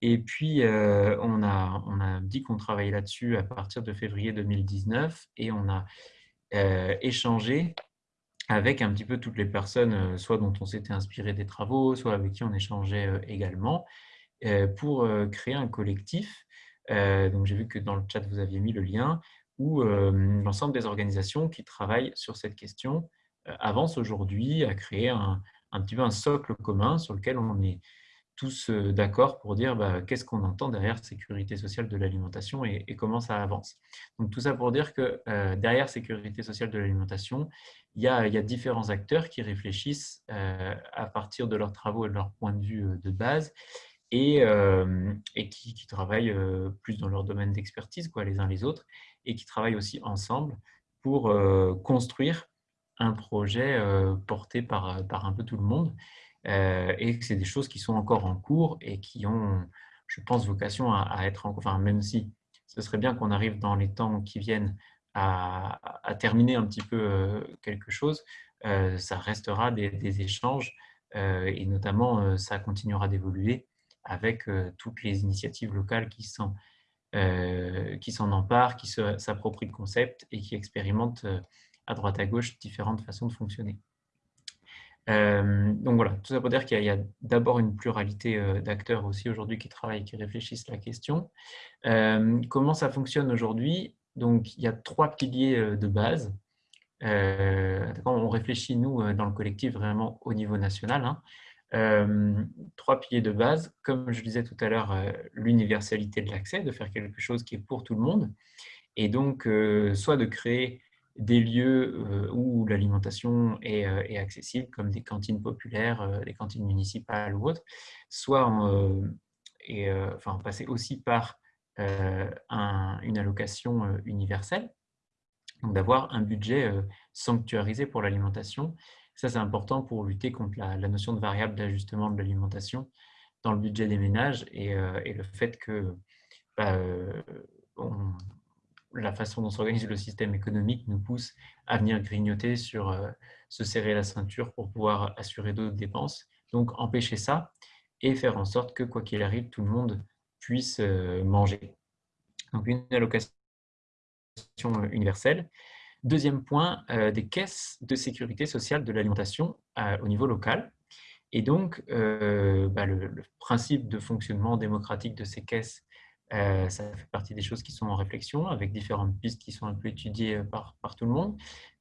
Et puis, on a dit qu'on travaillait là-dessus à partir de février 2019 et on a échangé avec un petit peu toutes les personnes, soit dont on s'était inspiré des travaux, soit avec qui on échangeait également, pour créer un collectif. donc, j'ai vu que dans le chat, vous aviez mis le lien où l'ensemble des organisations qui travaillent sur cette question avancent aujourd'hui à créer un, petit peu un socle commun sur lequel on est tous d'accord pour dire bah, qu'est-ce qu'on entend derrière sécurité sociale de l'alimentation et, comment ça avance. Donc tout ça pour dire que derrière sécurité sociale de l'alimentation, il, y a différents acteurs qui réfléchissent à partir de leurs travaux et de leur point de vue de base et, qui, travaillent plus dans leur domaine d'expertise les uns les autres et qui travaillent aussi ensemble pour euh, construire un projet euh, porté par un peu tout le monde. Euh, et que c'est des choses qui sont encore en cours et qui ont, je pense, vocation à, être, en, enfin, même si ce serait bien qu'on arrive dans les temps qui viennent à, terminer un petit peu quelque chose, ça restera des, des échanges et notamment ça continuera d'évoluer avec toutes les initiatives locales qui euh, s'en emparent, qui s'approprient le concept et qui expérimentent euh, à droite à gauche différentes façons de fonctionner. Euh, donc voilà, tout ça pour dire qu'il y a, d'abord une pluralité d'acteurs aussi aujourd'hui qui travaillent, qui réfléchissent la question. comment ça fonctionne aujourd'hui? Donc il y a trois piliers de base. on réfléchit, nous, dans le collectif, vraiment au niveau national. Hein. Euh, trois piliers de base, comme je disais tout à l'heure, euh, l'universalité de l'accès, de faire quelque chose qui est pour tout le monde, et donc euh, soit de créer des lieux où l'alimentation est, accessible, comme des cantines populaires, des cantines municipales ou autres, soit et enfin, passer aussi par une allocation universelle, donc d'avoir un budget sanctuarisé pour l'alimentation. Ça, c'est important pour lutter contre la, notion de variable d'ajustement de l'alimentation dans le budget des ménages et, le fait que bah, la façon dont s'organise le système économique nous pousse à venir grignoter sur se serrer la ceinture pour pouvoir assurer d'autres dépenses. Donc, empêcher ça et faire en sorte que, quoi qu'il arrive, tout le monde puisse manger. Donc, une allocation universelle. Deuxième point, des caisses de sécurité sociale de l'alimentation au niveau local. Et donc, bah, le, principe de fonctionnement démocratique de ces caisses, ça fait partie des choses qui sont en réflexion, avec différentes pistes qui sont un peu étudiées par, par tout le monde.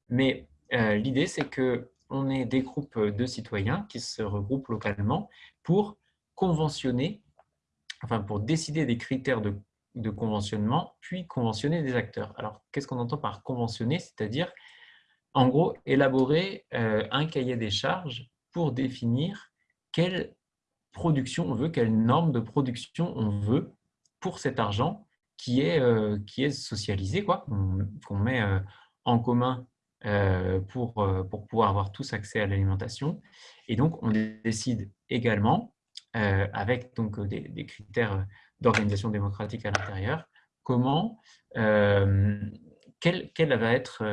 Mais l'idée, c'est qu'on ait des groupes de citoyens qui se regroupent localement pour conventionner, enfin pour décider des critères de conventionnement, puis conventionner des acteurs. Alors, qu'est-ce qu'on entend par conventionner? C'est-à-dire, en gros, élaborer un cahier des charges pour définir quelle production on veut, quelle norme de production on veut pour cet argent qui est, euh, socialisé, quoi, qu'on met euh, en commun euh, pour, pour pouvoir avoir tous accès à l'alimentation. Et donc, on décide également, avec donc, des, des critères d'organisation démocratique à l'intérieur, comment, quels quel va être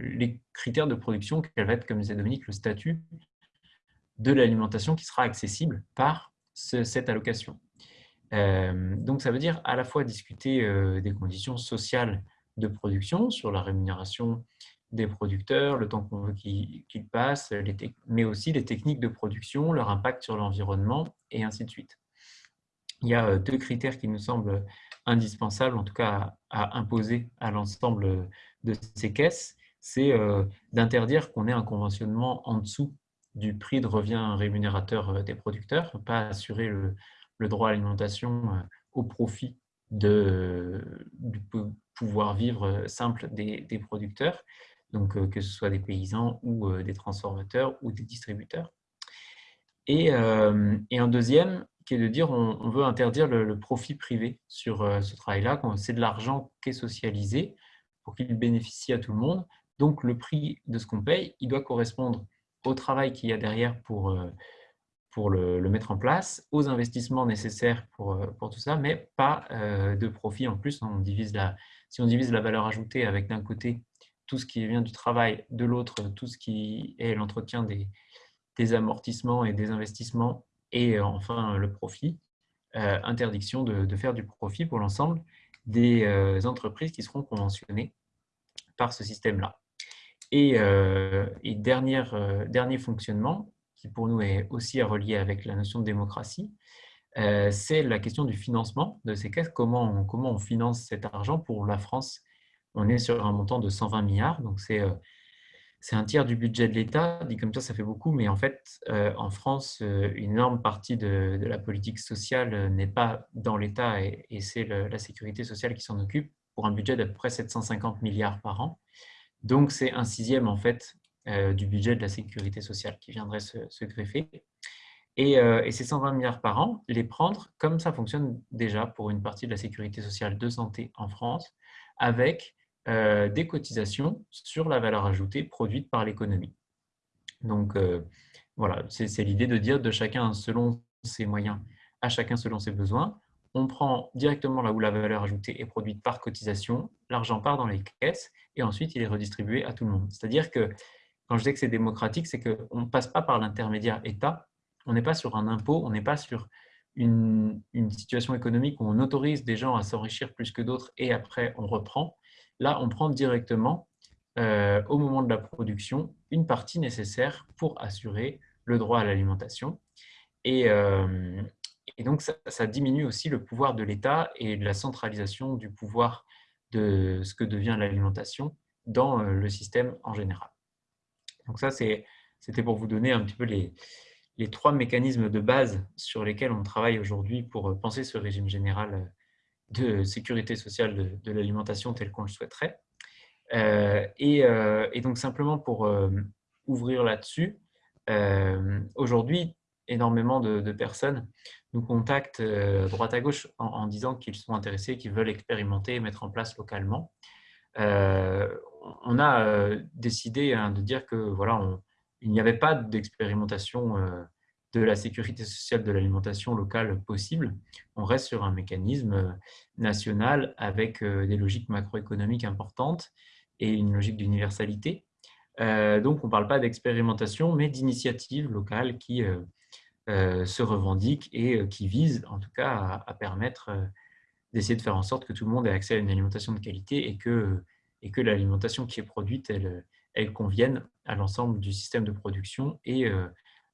les critères de production, quel va être, comme disait Dominique, le statut de l'alimentation qui sera accessible par cette allocation. Euh, donc, ça veut dire à la fois discuter euh, des conditions sociales de production, sur la rémunération des producteurs, le temps qu'on veut qu'ils passent, mais aussi les techniques de production, leur impact sur l'environnement, et ainsi de suite. Il y a euh, deux critères qui nous semblent indispensables, en tout cas à, imposer à l'ensemble de ces caisses, c'est d'interdire qu'on ait un conventionnement en dessous du prix de revient rémunérateur des producteurs, pas assurer le, le droit à l'alimentation euh, au profit de, du pouvoir vivre simple des, des producteurs, donc euh, que ce soit des paysans ou euh, des transformateurs ou des distributeurs. Et, et un deuxième qui est de dire on, veut interdire le, profit privé sur ce travail-là, c'est de l'argent qui est socialisé pour qu'il bénéficie à tout le monde. Donc le prix de ce qu'on paye, il doit correspondre au travail qu'il y a derrière pour, pour le, mettre en place, aux investissements nécessaires pour, euh, pour tout ça, mais pas euh, de profit en plus. On divise la, si on divise la valeur ajoutée avec d'un côté tout ce qui vient du travail, de l'autre tout ce qui est l'entretien des, amortissements et des investissements, et euh, enfin le profit, interdiction de, de, faire du profit pour l'ensemble des entreprises qui seront conventionnées par ce système-là. Et, et dernier fonctionnement, qui pour nous est aussi à relier avec la notion de démocratie, euh, c'est la question du financement de ces caisses. Comment on, finance cet argent pour la France? On est sur un montant de 120 milliards, donc c'est euh, c'est un tiers du budget de l'État. Dit comme ça, ça fait beaucoup, mais en fait, euh, en France, une énorme partie de, la politique sociale n'est pas dans l'État et, et c'est la sécurité sociale qui s'en occupe pour un budget d'à peu près 750 milliards par an. Donc, c'est un sixième en fait du budget de la sécurité sociale qui viendrait se, greffer. Euh, et, ces 120 milliards par an, les prendre comme ça fonctionne déjà pour une partie de la sécurité sociale de santé en France, avec euh, des cotisations sur la valeur ajoutée produite par l'économie. Donc voilà, c'est l'idée de dire de chacun selon ses moyens, à chacun selon ses besoins. On prend directement là où la valeur ajoutée est produite par cotisation, l'argent part dans les caisses et ensuite il est redistribué à tout le monde. C'est-à-dire que quand je dis que c'est démocratique, c'est qu'on ne passe pas par l'intermédiaire État, on n'est pas sur un impôt, on n'est pas sur une, situation économique où on autorise des gens à s'enrichir plus que d'autres et après on reprend. Là, on prend directement, euh, au moment de la production, une partie nécessaire pour assurer le droit à l'alimentation. Et, euh, donc, ça, diminue aussi le pouvoir de l'État et la centralisation du pouvoir de ce que devient l'alimentation dans euh, le système en général. Donc ça, c'était pour vous donner un petit peu les, trois mécanismes de base sur lesquels on travaille aujourd'hui pour euh, penser ce régime général euh, de sécurité sociale de, l'alimentation tel qu'on le souhaiterait. Euh, et, donc simplement pour ouvrir là-dessus, aujourd'hui, énormément de, personnes nous contactent droite à gauche en, disant qu'ils sont intéressés, qu'ils veulent expérimenter et mettre en place localement. On a décidé hein, de dire que voilà, il n'y avait pas d'expérimentation de la sécurité sociale de l'alimentation locale possible. On reste sur un mécanisme national avec des logiques macroéconomiques importantes et une logique d'universalité. Euh, donc, on ne parle pas d'expérimentation, mais d'initiatives locales qui euh, euh, se revendiquent et qui visent, en tout cas, à, permettre d'essayer de faire en sorte que tout le monde ait accès à une alimentation de qualité et que, et que l'alimentation qui est produite, elle, elle convienne à l'ensemble du système de production et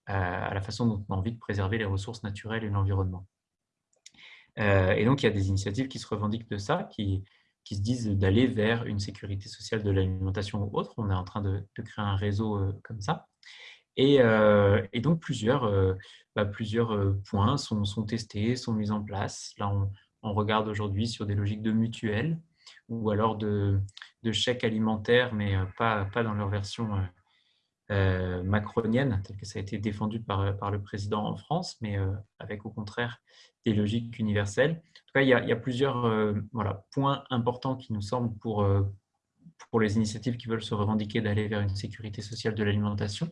à la façon dont on a envie de préserver les ressources naturelles et l'environnement. et donc, il y a des initiatives qui se revendiquent de ça, qui, se disent d'aller vers une sécurité sociale de l'alimentation ou autre. On est en train de, créer un réseau euh, comme ça. Et, euh, donc, plusieurs, euh, bah, points sont, sont, testés, sont mis en place. Là, on, regarde aujourd'hui sur des logiques de mutuelles ou alors de, de chèques alimentaires, mais pas, pas dans leur version macronienne, telle que ça a été défendu par, par le président en France, mais avec au contraire des logiques universelles il y a, plusieurs euh, voilà, points importants qui nous semblent pour, euh, pour les initiatives qui veulent se revendiquer d'aller vers une sécurité sociale de l'alimentation.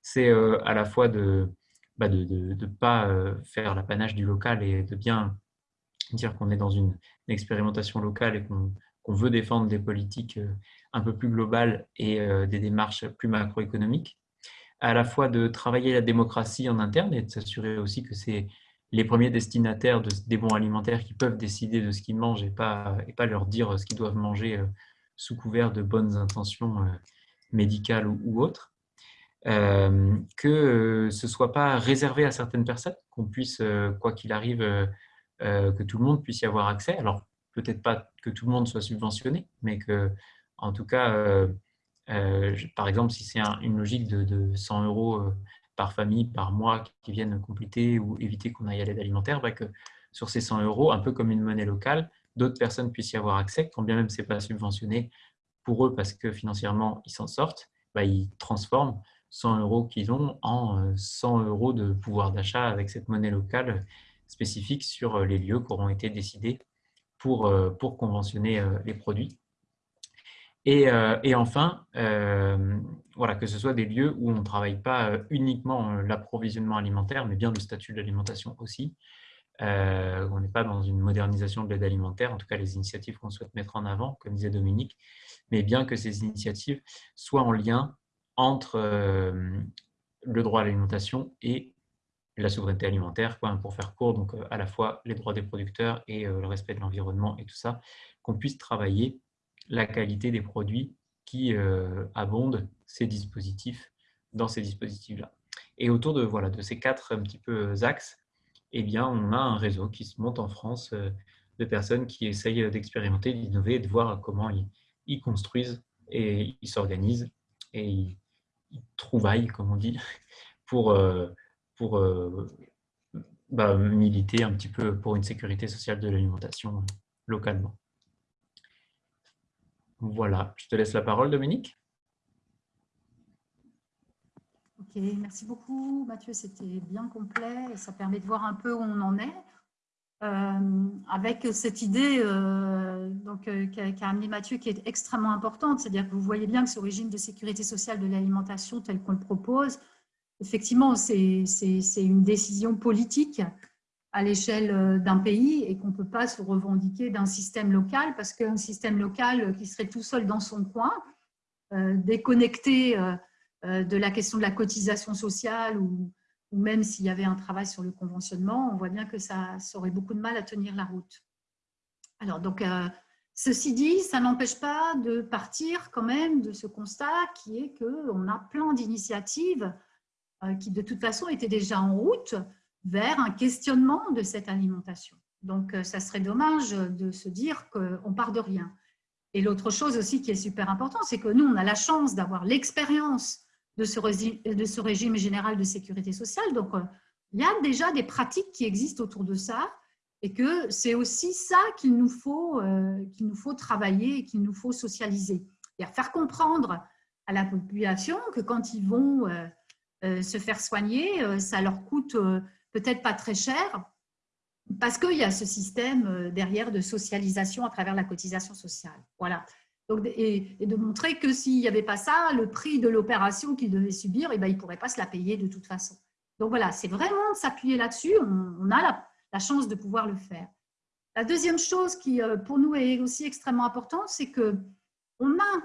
C'est euh, à la fois de bah, ne de, pas faire l'apanage du local et de bien dire qu'on est dans une, expérimentation locale et qu'on veut défendre des politiques un peu plus globales et des démarches plus macroéconomiques. À la fois de travailler la démocratie en interne et de s'assurer aussi que c'est les premiers destinataires des bons alimentaires qui peuvent décider de ce qu'ils mangent et pas, et pas leur dire ce qu'ils doivent manger euh, sous couvert de bonnes intentions euh, médicales ou, autres. Euh, que ce ne soit pas réservé à certaines personnes, qu'on puisse, quoi qu'il arrive, que tout le monde puisse y avoir accès. Alors, peut-être pas que tout le monde soit subventionné, mais que, en tout cas, par exemple, si c'est une logique de, de 100 euros par famille, par mois qui viennent compléter ou éviter qu'on aille à l'aide alimentaire, bah, que sur ces 100 euros, un peu comme une monnaie locale, d'autres personnes puissent y avoir accès, quand bien même ce n'est pas subventionné pour eux parce que financièrement ils s'en sortent, bah, ils transforment 100 euros qu'ils ont en 100 euh, euros de pouvoir d'achat avec cette monnaie locale spécifique sur euh, les lieux qui auront été décidés pour, euh, pour conventionner les produits. Euh, et, enfin, euh, voilà, que ce soit des lieux où on ne travaille pas euh, uniquement l'approvisionnement alimentaire, mais bien le statut de l'alimentation aussi. on n'est pas dans une modernisation de l'aide alimentaire, en tout cas les initiatives qu'on souhaite mettre en avant, comme disait Dominique, mais bien que ces initiatives soient en lien entre le droit à l'alimentation et la souveraineté alimentaire, quoi, pour faire court, donc à la fois les droits des producteurs et le respect de l'environnement et tout ça, qu'on puisse travailler la qualité des produits qui euh, abondent ces dispositifs dans ces dispositifs-là. Et autour de, voilà, de ces quatre un petit peu axes, eh bien, on a un réseau qui se monte en France euh, de personnes qui essayent d'expérimenter, d'innover, de voir comment ils, construisent et ils s'organisent et ils, trouvaillent, comme on dit, pour, euh, pour bah, militer un petit peu pour une sécurité sociale de l'alimentation localement. Voilà, je te laisse la parole, Dominique. Ok, merci beaucoup Mathieu, c'était bien complet et ça permet de voir un peu où on en est. Euh, avec cette idée euh, euh, qu'a amené Mathieu qui est extrêmement importante, c'est-à-dire que vous voyez bien que ce régime de sécurité sociale de l'alimentation tel qu'on le propose, effectivement, c'est une décision politique à l'échelle euh, d'un pays et qu'on ne peut pas se revendiquer d'un système local parce qu'un système local qui serait tout seul dans son coin, euh, déconnecté euh, de la question de la cotisation sociale ou, même s'il y avait un travail sur le conventionnement, on voit bien que ça, aurait beaucoup de mal à tenir la route. Alors, donc, ceci dit, ça n'empêche pas de partir quand même de ce constat qui est qu'on a plein d'initiatives qui, de toute façon, étaient déjà en route, vers un questionnement de cette alimentation. Donc, euh, ça serait dommage de se dire qu'on part de rien. Et l'autre chose aussi qui est super important, c'est que nous, on a la chance d'avoir l'expérience de ce, régime général de sécurité sociale. Donc, euh, il y a déjà des pratiques qui existent autour de ça et que c'est aussi ça qu'il nous, faut, euh, nous faut travailler et qu'il nous faut socialiser. C'est-à-dire faire comprendre à la population que quand ils vont se faire soigner, ça leur coûte peut-être pas très cher, parce qu'il y a ce système derrière de socialisation à travers la cotisation sociale. Voilà. Donc, et, de montrer que s'il n'y avait pas ça, le prix de l'opération qu'ils devaient subir, eh ben, ils ne pourraient pas se la payer de toute façon. Donc voilà, c'est vraiment s'appuyer là-dessus. On, a la, chance de pouvoir le faire. La deuxième chose qui, euh, pour nous, est aussi extrêmement importante, c'est qu'on a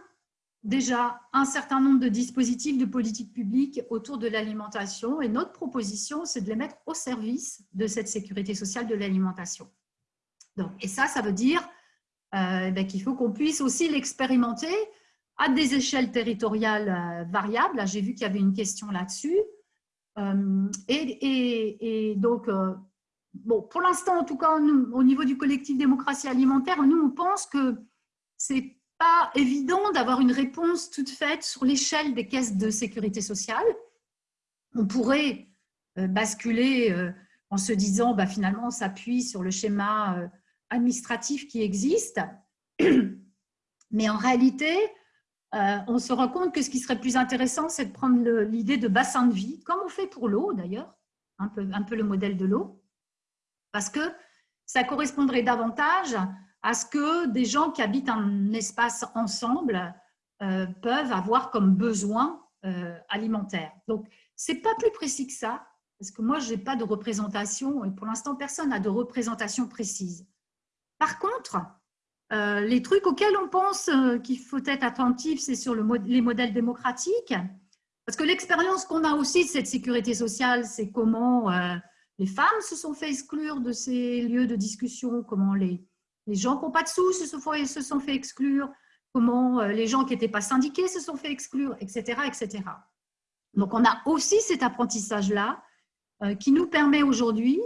déjà un certain nombre de dispositifs de politique publique autour de l'alimentation et notre proposition, c'est de les mettre au service de cette sécurité sociale de l'alimentation. Et ça, ça veut dire euh, ben, qu'il faut qu'on puisse aussi l'expérimenter à des échelles territoriales euh, variables. J'ai vu qu'il y avait une question là-dessus. Euh, et, donc, bon, pour l'instant, en tout cas, au niveau du collectif démocratie alimentaire, nous, on pense que c'est pas évident d'avoir une réponse toute faite sur l'échelle des caisses de sécurité sociale. On pourrait basculer en se disant, bah, finalement, on s'appuie sur le schéma administratifs qui existent. Mais en réalité, euh, on se rend compte que ce qui serait plus intéressant, c'est de prendre l'idée de bassin de vie, comme on fait pour l'eau d'ailleurs, un peu le modèle de l'eau, parce que ça correspondrait davantage à ce que des gens qui habitent un espace ensemble euh, peuvent avoir comme besoin euh, alimentaire. Donc, c'est pas plus précis que ça, parce que moi, je n'ai pas de représentation, et pour l'instant, personne n'a de représentation précise. Par contre, euh, les trucs auxquels on pense qu'il faut être attentif, c'est sur les modèles démocratiques. Parce que l'expérience qu'on a aussi de cette sécurité sociale, c'est comment les femmes se sont fait exclure de ces lieux de discussion, comment les, gens qui n'ont pas de sous se sont, fait, exclure, comment les gens qui n'étaient pas syndiqués se sont fait exclure, etc. etc. Donc, on a aussi cet apprentissage-là qui nous permet aujourd'hui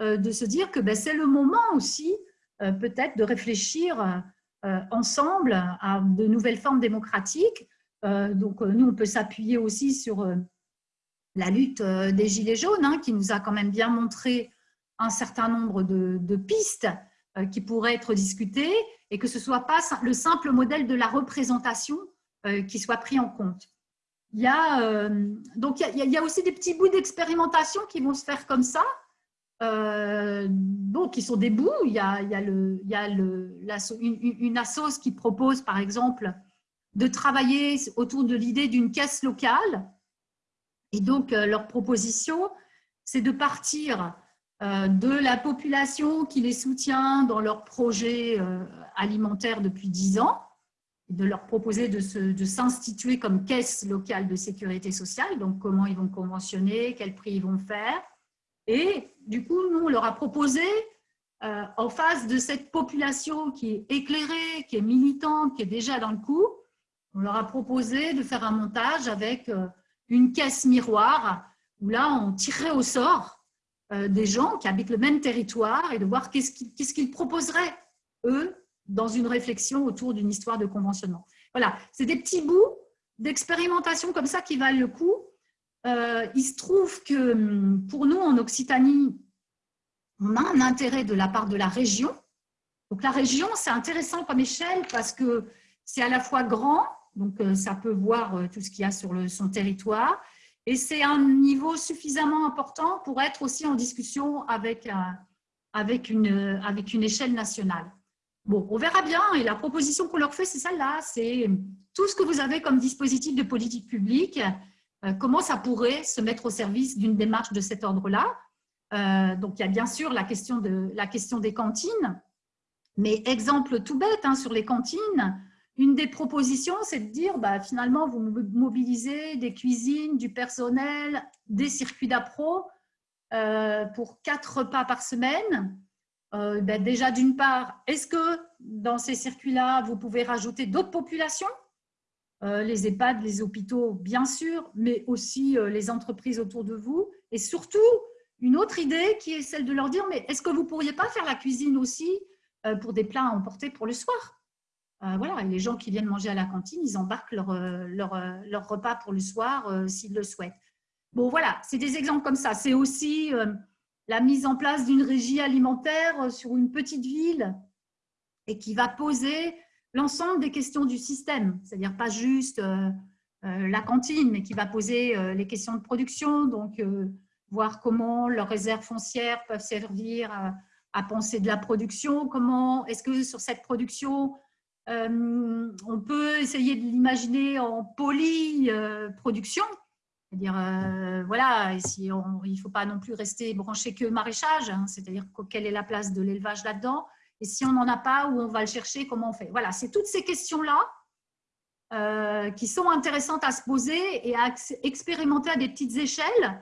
de se dire que ben, c'est le moment aussi euh, peut-être de réfléchir euh, ensemble à de nouvelles formes démocratiques. Euh, donc, nous, on peut s'appuyer aussi sur la lutte des Gilets jaunes, hein, qui nous a quand même bien montré un certain nombre de, pistes qui pourraient être discutées et que ce ne soit pas le simple modèle de la représentation qui soit pris en compte. Il y a, donc il y a aussi des petits bouts d'expérimentation qui vont se faire comme ça, euh, qui sont des bouts. Il y a, il y a, le, il y a le, une, une qui propose, par exemple, de travailler autour de l'idée d'une caisse locale. Et donc, euh, leur proposition, c'est de partir euh, de la population qui les soutient dans leur projet alimentaire depuis 10 ans, de leur proposer de s'instituer comme caisse locale de sécurité sociale, donc comment ils vont conventionner, quel prix ils vont faire, et du coup, nous, on leur a proposé, euh, en face de cette population qui est éclairée, qui est militante, qui est déjà dans le coup, on leur a proposé de faire un montage avec euh, une caisse miroir, où là, on tirerait au sort euh, des gens qui habitent le même territoire et de voir qu'est-ce qu'ils proposeraient, eux, dans une réflexion autour d'une histoire de conventionnement. Voilà, c'est des petits bouts d'expérimentation comme ça qui valent le coup euh, il se trouve que hum, pour nous, en Occitanie, on a un intérêt de la part de la région. Donc la région, c'est intéressant comme échelle parce que c'est à la fois grand, donc euh, ça peut voir euh, tout ce qu'il y a sur son territoire, et c'est un niveau suffisamment important pour être aussi en discussion avec, avec, une, avec une échelle nationale. Bon, on verra bien, et la proposition qu'on leur fait, c'est celle-là, c'est tout ce que vous avez comme dispositif de politique publique, euh, comment ça pourrait se mettre au service d'une démarche de cet ordre-là. Euh, donc, il y a bien sûr la question, de, la question des cantines, mais exemple tout bête hein, sur les cantines, une des propositions, c'est de dire, bah, finalement, vous mobilisez des cuisines, du personnel, des circuits d'appro euh, pour quatre repas par semaine. Ben, déjà, d'une part, est-ce que dans ces circuits-là, vous pouvez rajouter d'autres populations? Euh, les EHPAD, les hôpitaux, bien sûr, mais aussi euh, les entreprises autour de vous. Et surtout, une autre idée qui est celle de leur dire, mais est-ce que vous ne pourriez pas faire la cuisine aussi euh, pour des plats à emporter pour le soir? Voilà, les gens qui viennent manger à la cantine, ils embarquent leur, leur, repas pour le soir s'ils le souhaitent. Bon, voilà, c'est des exemples comme ça. C'est aussi la mise en place d'une régie alimentaire sur une petite ville et qui va poser l'ensemble des questions du système, c'est-à-dire pas juste euh, la cantine, mais qui va poser les questions de production, donc voir comment leurs réserves foncières peuvent servir à, penser de la production, comment est-ce que sur cette production, on peut essayer de l'imaginer en polyproduction, c'est-à-dire, euh, voilà, il ne faut pas non plus rester branché que maraîchage, hein, c'est-à-dire quelle est la place de l'élevage là-dedans, et si on n'en a pas, où on va le chercher, comment on fait. Voilà, c'est toutes ces questions-là euh, qui sont intéressantes à se poser et à expérimenter à des petites échelles,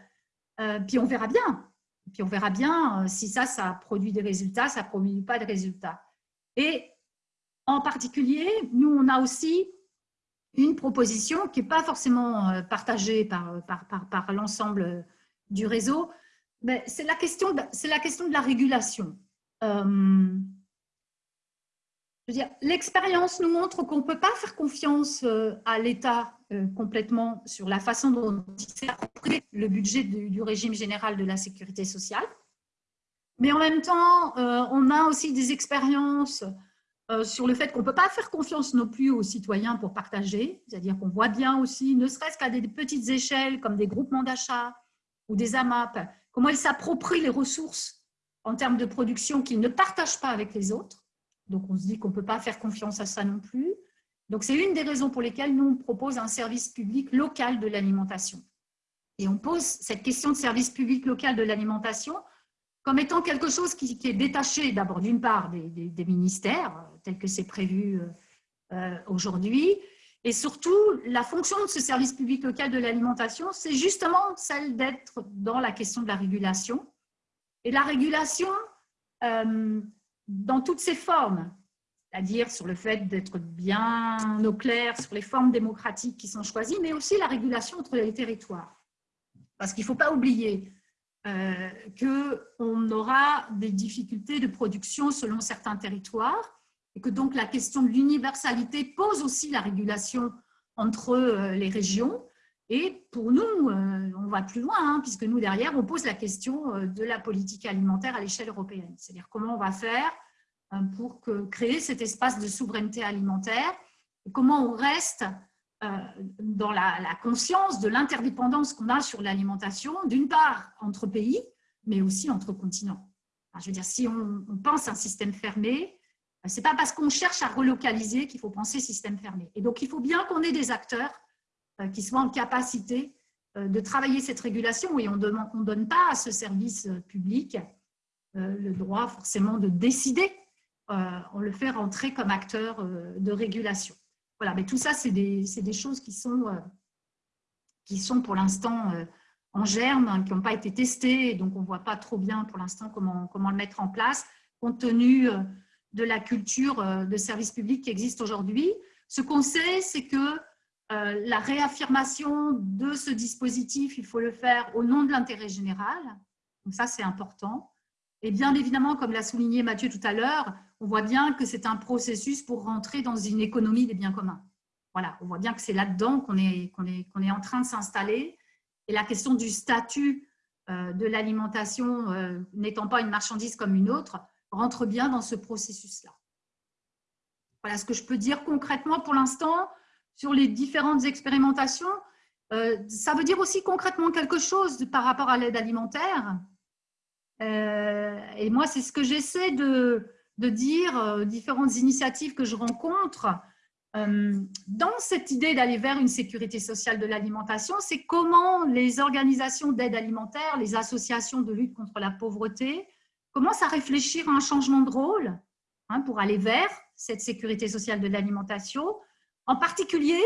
euh, puis on verra bien. Puis on verra bien si ça, ça produit des résultats, ça ne produit pas de résultats. Et en particulier, nous, on a aussi une proposition qui n'est pas forcément euh, partagée par, par, par, l'ensemble du réseau, c'est la, question de, la question de la régulation. Euh, l'expérience nous montre qu'on ne peut pas faire confiance euh, à l'État complètement sur la façon dont il s'est le budget du, régime général de la sécurité sociale. Mais en même temps, on a aussi des expériences euh, sur le fait qu'on ne peut pas faire confiance non plus aux citoyens pour partager, c'est-à-dire qu'on voit bien aussi, ne serait-ce qu'à des petites échelles comme des groupements d'achat ou des AMAP, comment ils s'approprient les ressources en termes de production qu'ils ne partagent pas avec les autres. Donc on se dit qu'on ne peut pas faire confiance à ça non plus. Donc c'est une des raisons pour lesquelles nous on propose un service public local de l'alimentation. Et on pose cette question de service public local de l'alimentation comme étant quelque chose qui, est détaché d'abord d'une part des, ministères, tel que c'est prévu euh, euh, aujourd'hui, et surtout, la fonction de ce service public local de l'alimentation, c'est justement celle d'être dans la question de la régulation. Et la régulation, euh, dans toutes ses formes, c'est-à-dire sur le fait d'être bien au clair sur les formes démocratiques qui sont choisies, mais aussi la régulation entre les territoires. Parce qu'il ne faut pas oublier euh, qu'on aura des difficultés de production selon certains territoires et que donc la question de l'universalité pose aussi la régulation entre euh, les régions. Et pour nous, euh, on va plus loin, hein, puisque nous, derrière, on pose la question de la politique alimentaire à l'échelle européenne. C'est-à-dire comment on va faire pour créer cet espace de souveraineté alimentaire et comment on reste dans la, conscience de l'interdépendance qu'on a sur l'alimentation, d'une part entre pays, mais aussi entre continents. je veux dire, si on, pense un système fermé, euh, ce n'est pas parce qu'on cherche à relocaliser qu'il faut penser système fermé. Et donc, il faut bien qu'on ait des acteurs euh, qui soient en capacité de travailler cette régulation et on ne donne pas à ce service public le droit forcément de décider. On le fait rentrer comme acteur de régulation. Voilà, mais tout ça, c'est des, des, choses qui sont, euh, qui sont pour l'instant euh, en germe, hein, qui n'ont pas été testées, donc on ne voit pas trop bien pour l'instant comment, comment le mettre en place, compte tenu euh, de la culture de service public qui existe aujourd'hui. Ce qu'on sait, c'est que la réaffirmation de ce dispositif, il faut le faire au nom de l'intérêt général. Donc ça, c'est important. Et bien évidemment, comme l'a souligné Mathieu tout à l'heure, on voit bien que c'est un processus pour rentrer dans une économie des biens communs. Voilà, on voit bien que c'est là-dedans qu'on est, qu'on est, est en train de s'installer. Et la question du statut euh, de l'alimentation euh, n'étant pas une marchandise comme une autre, rentre bien dans ce processus-là. Voilà ce que je peux dire concrètement pour l'instant sur les différentes expérimentations. Euh, ça veut dire aussi concrètement quelque chose par rapport à l'aide alimentaire. Et moi, c'est ce que j'essaie de, de dire euh, différentes initiatives que je rencontre. Euh, dans cette idée d'aller vers une sécurité sociale de l'alimentation, c'est comment les organisations d'aide alimentaire, les associations de lutte contre la pauvreté, commencent à réfléchir à un changement de rôle hein, pour aller vers cette sécurité sociale de l'alimentation, en particulier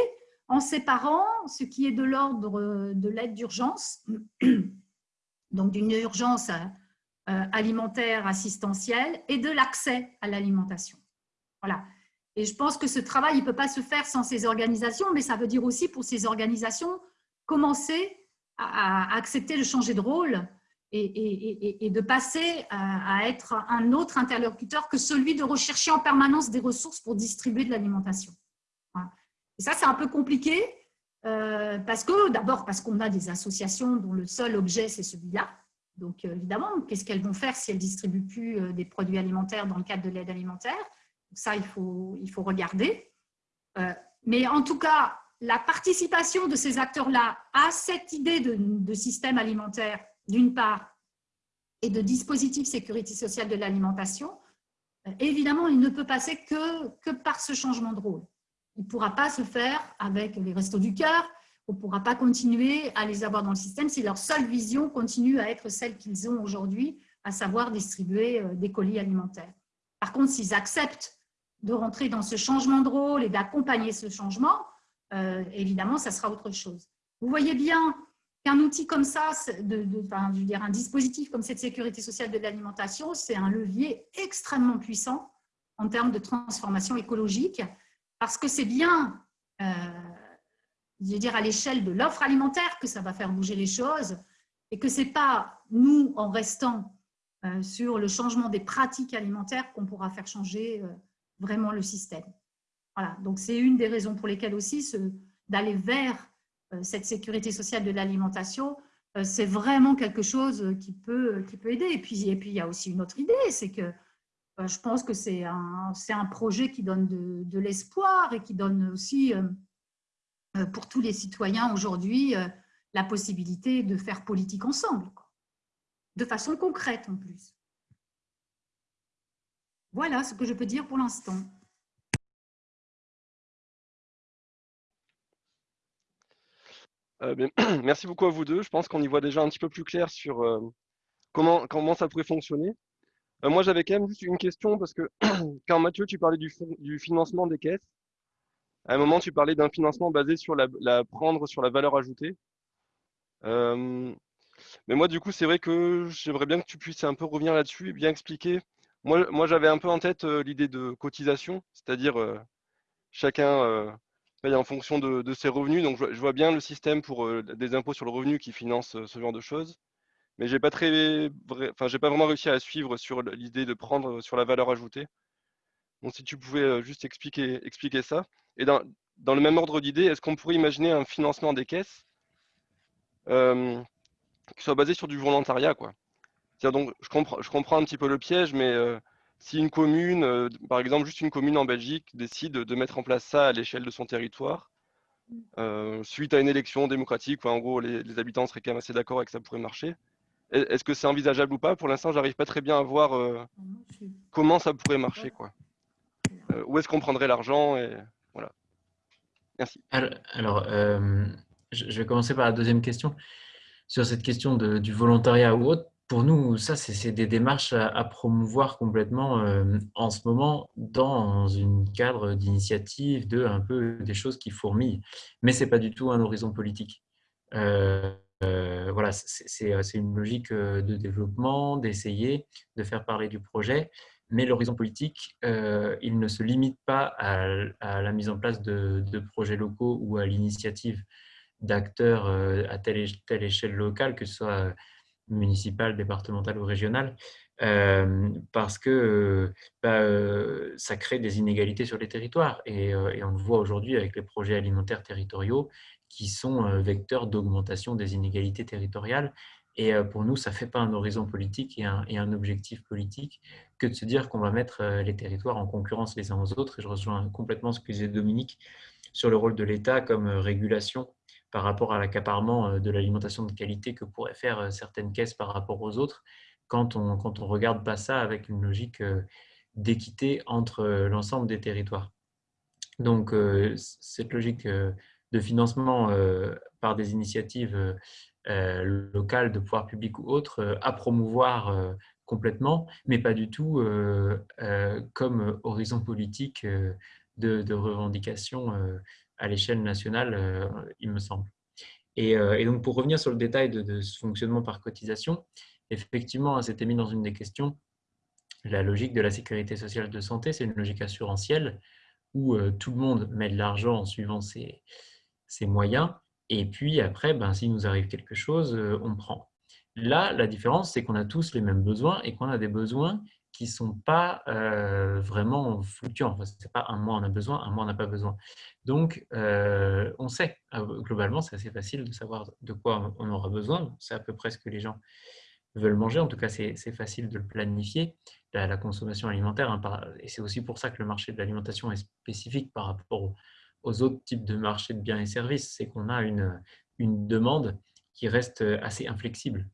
en séparant ce qui est de l'ordre de l'aide d'urgence, donc d'une urgence euh, alimentaire assistentielle et de l'accès à l'alimentation. Voilà. Et je pense que ce travail ne peut pas se faire sans ces organisations, mais ça veut dire aussi pour ces organisations commencer à, accepter de changer de rôle et, de passer à, être un autre interlocuteur que celui de rechercher en permanence des ressources pour distribuer de l'alimentation. Et ça, c'est un peu compliqué, euh, parce que d'abord parce qu'on a des associations dont le seul objet, c'est celui-là, donc, euh, évidemment, qu'est-ce qu'elles vont faire si elles ne distribuent plus euh, des produits alimentaires dans le cadre de l'aide alimentaire? Ça, il faut, il faut regarder. Euh, mais en tout cas, la participation de ces acteurs-là à cette idée de, système alimentaire, d'une part, et de dispositif sécurité sociale de l'alimentation, évidemment, il ne peut passer que, que par ce changement de rôle. Il ne pourra pas se faire avec les restos du cœur, on ne pourra pas continuer à les avoir dans le système si leur seule vision continue à être celle qu'ils ont aujourd'hui, à savoir distribuer euh, des colis alimentaires. Par contre, s'ils acceptent de rentrer dans ce changement de rôle et d'accompagner ce changement, euh, évidemment, ça sera autre chose. Vous voyez bien qu'un outil comme ça, de, je veux dire, un dispositif comme cette sécurité sociale de l'alimentation, c'est un levier extrêmement puissant en termes de transformation écologique, parce que c'est bien, euh, je veux dire, à l'échelle de l'offre alimentaire que ça va faire bouger les choses, et que ce n'est pas nous, en restant euh, sur le changement des pratiques alimentaires, qu'on pourra faire changer vraiment le système. Voilà, donc c'est une des raisons pour lesquelles aussi d'aller vers euh, cette sécurité sociale de l'alimentation, euh, c'est vraiment quelque chose qui peut, qui peut aider. Et puis, et puis, il y a aussi une autre idée, c'est que euh, je pense que c'est un, un projet qui donne de l'espoir et qui donne aussi, pour tous les citoyens aujourd'hui, la possibilité de faire politique ensemble, de façon concrète en plus. Voilà ce que je peux dire pour l'instant. Euh, merci beaucoup à vous deux. Je pense qu'on y voit déjà un petit peu plus clair sur euh, comment, ça pourrait fonctionner. Euh, moi, j'avais quand même juste une question parce que quand Mathieu, tu parlais du, financement des caisses, à un moment, tu parlais d'un financement basé sur la, prendre sur la valeur ajoutée. mais moi, du coup, c'est vrai que j'aimerais bien que tu puisses un peu revenir là-dessus et bien expliquer. Moi, j'avais un peu en tête l'idée de cotisation, c'est-à-dire chacun paye en fonction de, ses revenus. Donc, je, vois bien le système pour euh, des impôts sur le revenu qui finance euh, ce genre de choses. Mais je n'ai pas, très, enfin, pas vraiment réussi à suivre sur l'idée de prendre sur la valeur ajoutée. Donc, si tu pouvais euh, juste expliquer, expliquer ça. Et dans, dans le même ordre d'idée, est-ce qu'on pourrait imaginer un financement des caisses qui soit basé sur du volontariat quoi? Donc, je comprends, je comprends un petit peu le piège, mais si une commune, euh, par exemple juste une commune en Belgique, décide de mettre en place ça à l'échelle de son territoire, euh, suite à une élection démocratique, en gros les, habitants seraient quand même assez d'accord avec que ça pourrait marcher, est-ce que c'est envisageable ou pas? Pour l'instant, j'arrive pas très bien à voir euh, comment ça pourrait marcher. Quoi. où est-ce qu'on prendrait l'argent et... Merci. Alors, je vais commencer par la deuxième question. Sur cette question du volontariat ou autre, pour nous, ça, c'est des démarches à, promouvoir complètement euh, en ce moment dans un cadre d'initiative, de un peu des choses qui fourmillent. Mais ce n'est pas du tout un horizon politique. Euh, euh, voilà, c'est une logique de développement, d'essayer de faire parler du projet. Mais l'horizon politique, il ne se limite pas à, la mise en place de, projets locaux ou à l'initiative d'acteurs à telle, telle échelle locale, que ce soit municipale, départementale ou régionale, euh, parce que euh, bah, euh, ça crée des inégalités sur les territoires. Et, on le voit aujourd'hui avec les projets alimentaires territoriaux qui sont vecteurs d'augmentation des inégalités territoriales. Et pour nous, ça ne fait pas un horizon politique et un, objectif politique que de se dire qu'on va mettre les territoires en concurrence les uns aux autres. Et je rejoins complètement ce que disait Dominique sur le rôle de l'État comme régulation par rapport à l'accaparement euh, de l'alimentation de qualité que pourraient faire euh, certaines caisses par rapport aux autres, quand on ne quand on regarde pas ça avec une logique euh, d'équité entre l'ensemble des territoires. Donc, cette logique de financement par des initiatives locales de pouvoir public ou autres à promouvoir complètement, mais pas du tout comme horizon politique de, revendication à l'échelle nationale, euh, il me semble. Euh, et, donc, pour revenir sur le détail de, ce fonctionnement par cotisation, effectivement, hein, c'était mis dans une des questions, la logique de la sécurité sociale de santé, c'est une logique assurantielle où euh, tout le monde met de l'argent en suivant ses, moyens. Et puis après, ben, s'il nous arrive quelque chose, on prend. Là, la différence, c'est qu'on a tous les mêmes besoins et qu'on a des besoins qui ne sont pas euh, vraiment fluctuants. Enfin, Ce n'est pas un mois on a besoin, un mois on n'a pas besoin. Donc, euh, on sait, euh, globalement, c'est assez facile de savoir de quoi on aura besoin. C'est à peu près ce que les gens veulent manger. En tout cas, c'est facile de le planifier, la, consommation alimentaire. Hein, et c'est aussi pour ça que le marché de l'alimentation est spécifique par rapport aux autres types de marchés de biens et services, c'est qu'on a une, une demande qui reste assez inflexible.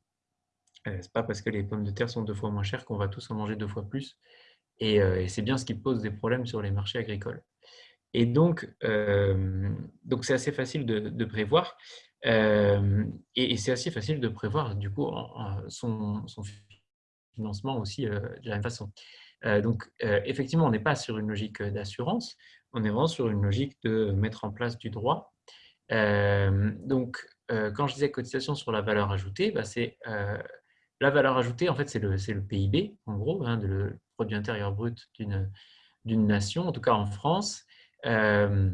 Ce n'est pas parce que les pommes de terre sont deux fois moins chères qu'on va tous en manger deux fois plus. Et, et c'est bien ce qui pose des problèmes sur les marchés agricoles. Et donc, euh, donc c'est assez facile de, prévoir. Euh, et, c'est assez facile de prévoir, du coup, son, financement aussi euh, de la même façon. donc, effectivement, on n'est pas sur une logique d'assurance, on est vraiment sur une logique de mettre en place du droit. donc, quand je disais cotisation sur la valeur ajoutée, bah, c'est la valeur ajoutée, en fait, c'est le, PIB, en gros, hein, le produit intérieur brut d'une nation, en tout cas en France. Euh,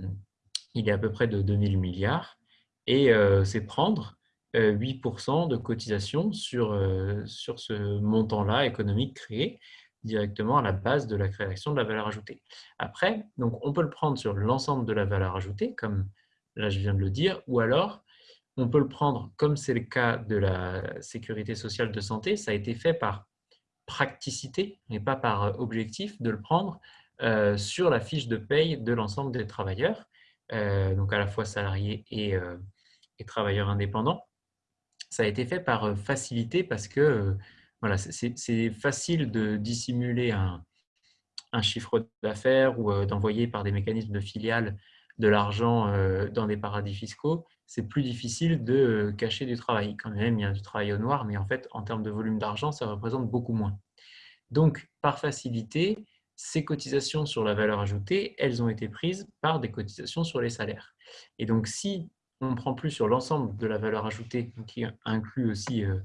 il est à peu près de 2000 milliards. Et euh, c'est prendre 8% euh, de cotisation sur, sur ce montant-là économique créé directement à la base de la création de la valeur ajoutée. Après, donc on peut le prendre sur l'ensemble de la valeur ajoutée, comme là je viens de le dire, ou alors on peut le prendre comme c'est le cas de la sécurité sociale de santé, ça a été fait par praticité et pas par objectif de le prendre euh, sur la fiche de paye de l'ensemble des travailleurs, euh, donc à la fois salariés euh, et, travailleurs indépendants. Ça a été fait par facilité parce que voilà, c'est facile de dissimuler un, chiffre d'affaires ou d'envoyer par des mécanismes de filiales de l'argent dans des paradis fiscaux, c'est plus difficile de cacher du travail. Quand même, il y a du travail au noir, mais en fait, en termes de volume d'argent, ça représente beaucoup moins. Donc, par facilité, ces cotisations sur la valeur ajoutée, elles ont été prises par des cotisations sur les salaires. Et donc, si on ne prend plus sur l'ensemble de la valeur ajoutée, qui inclut aussi euh,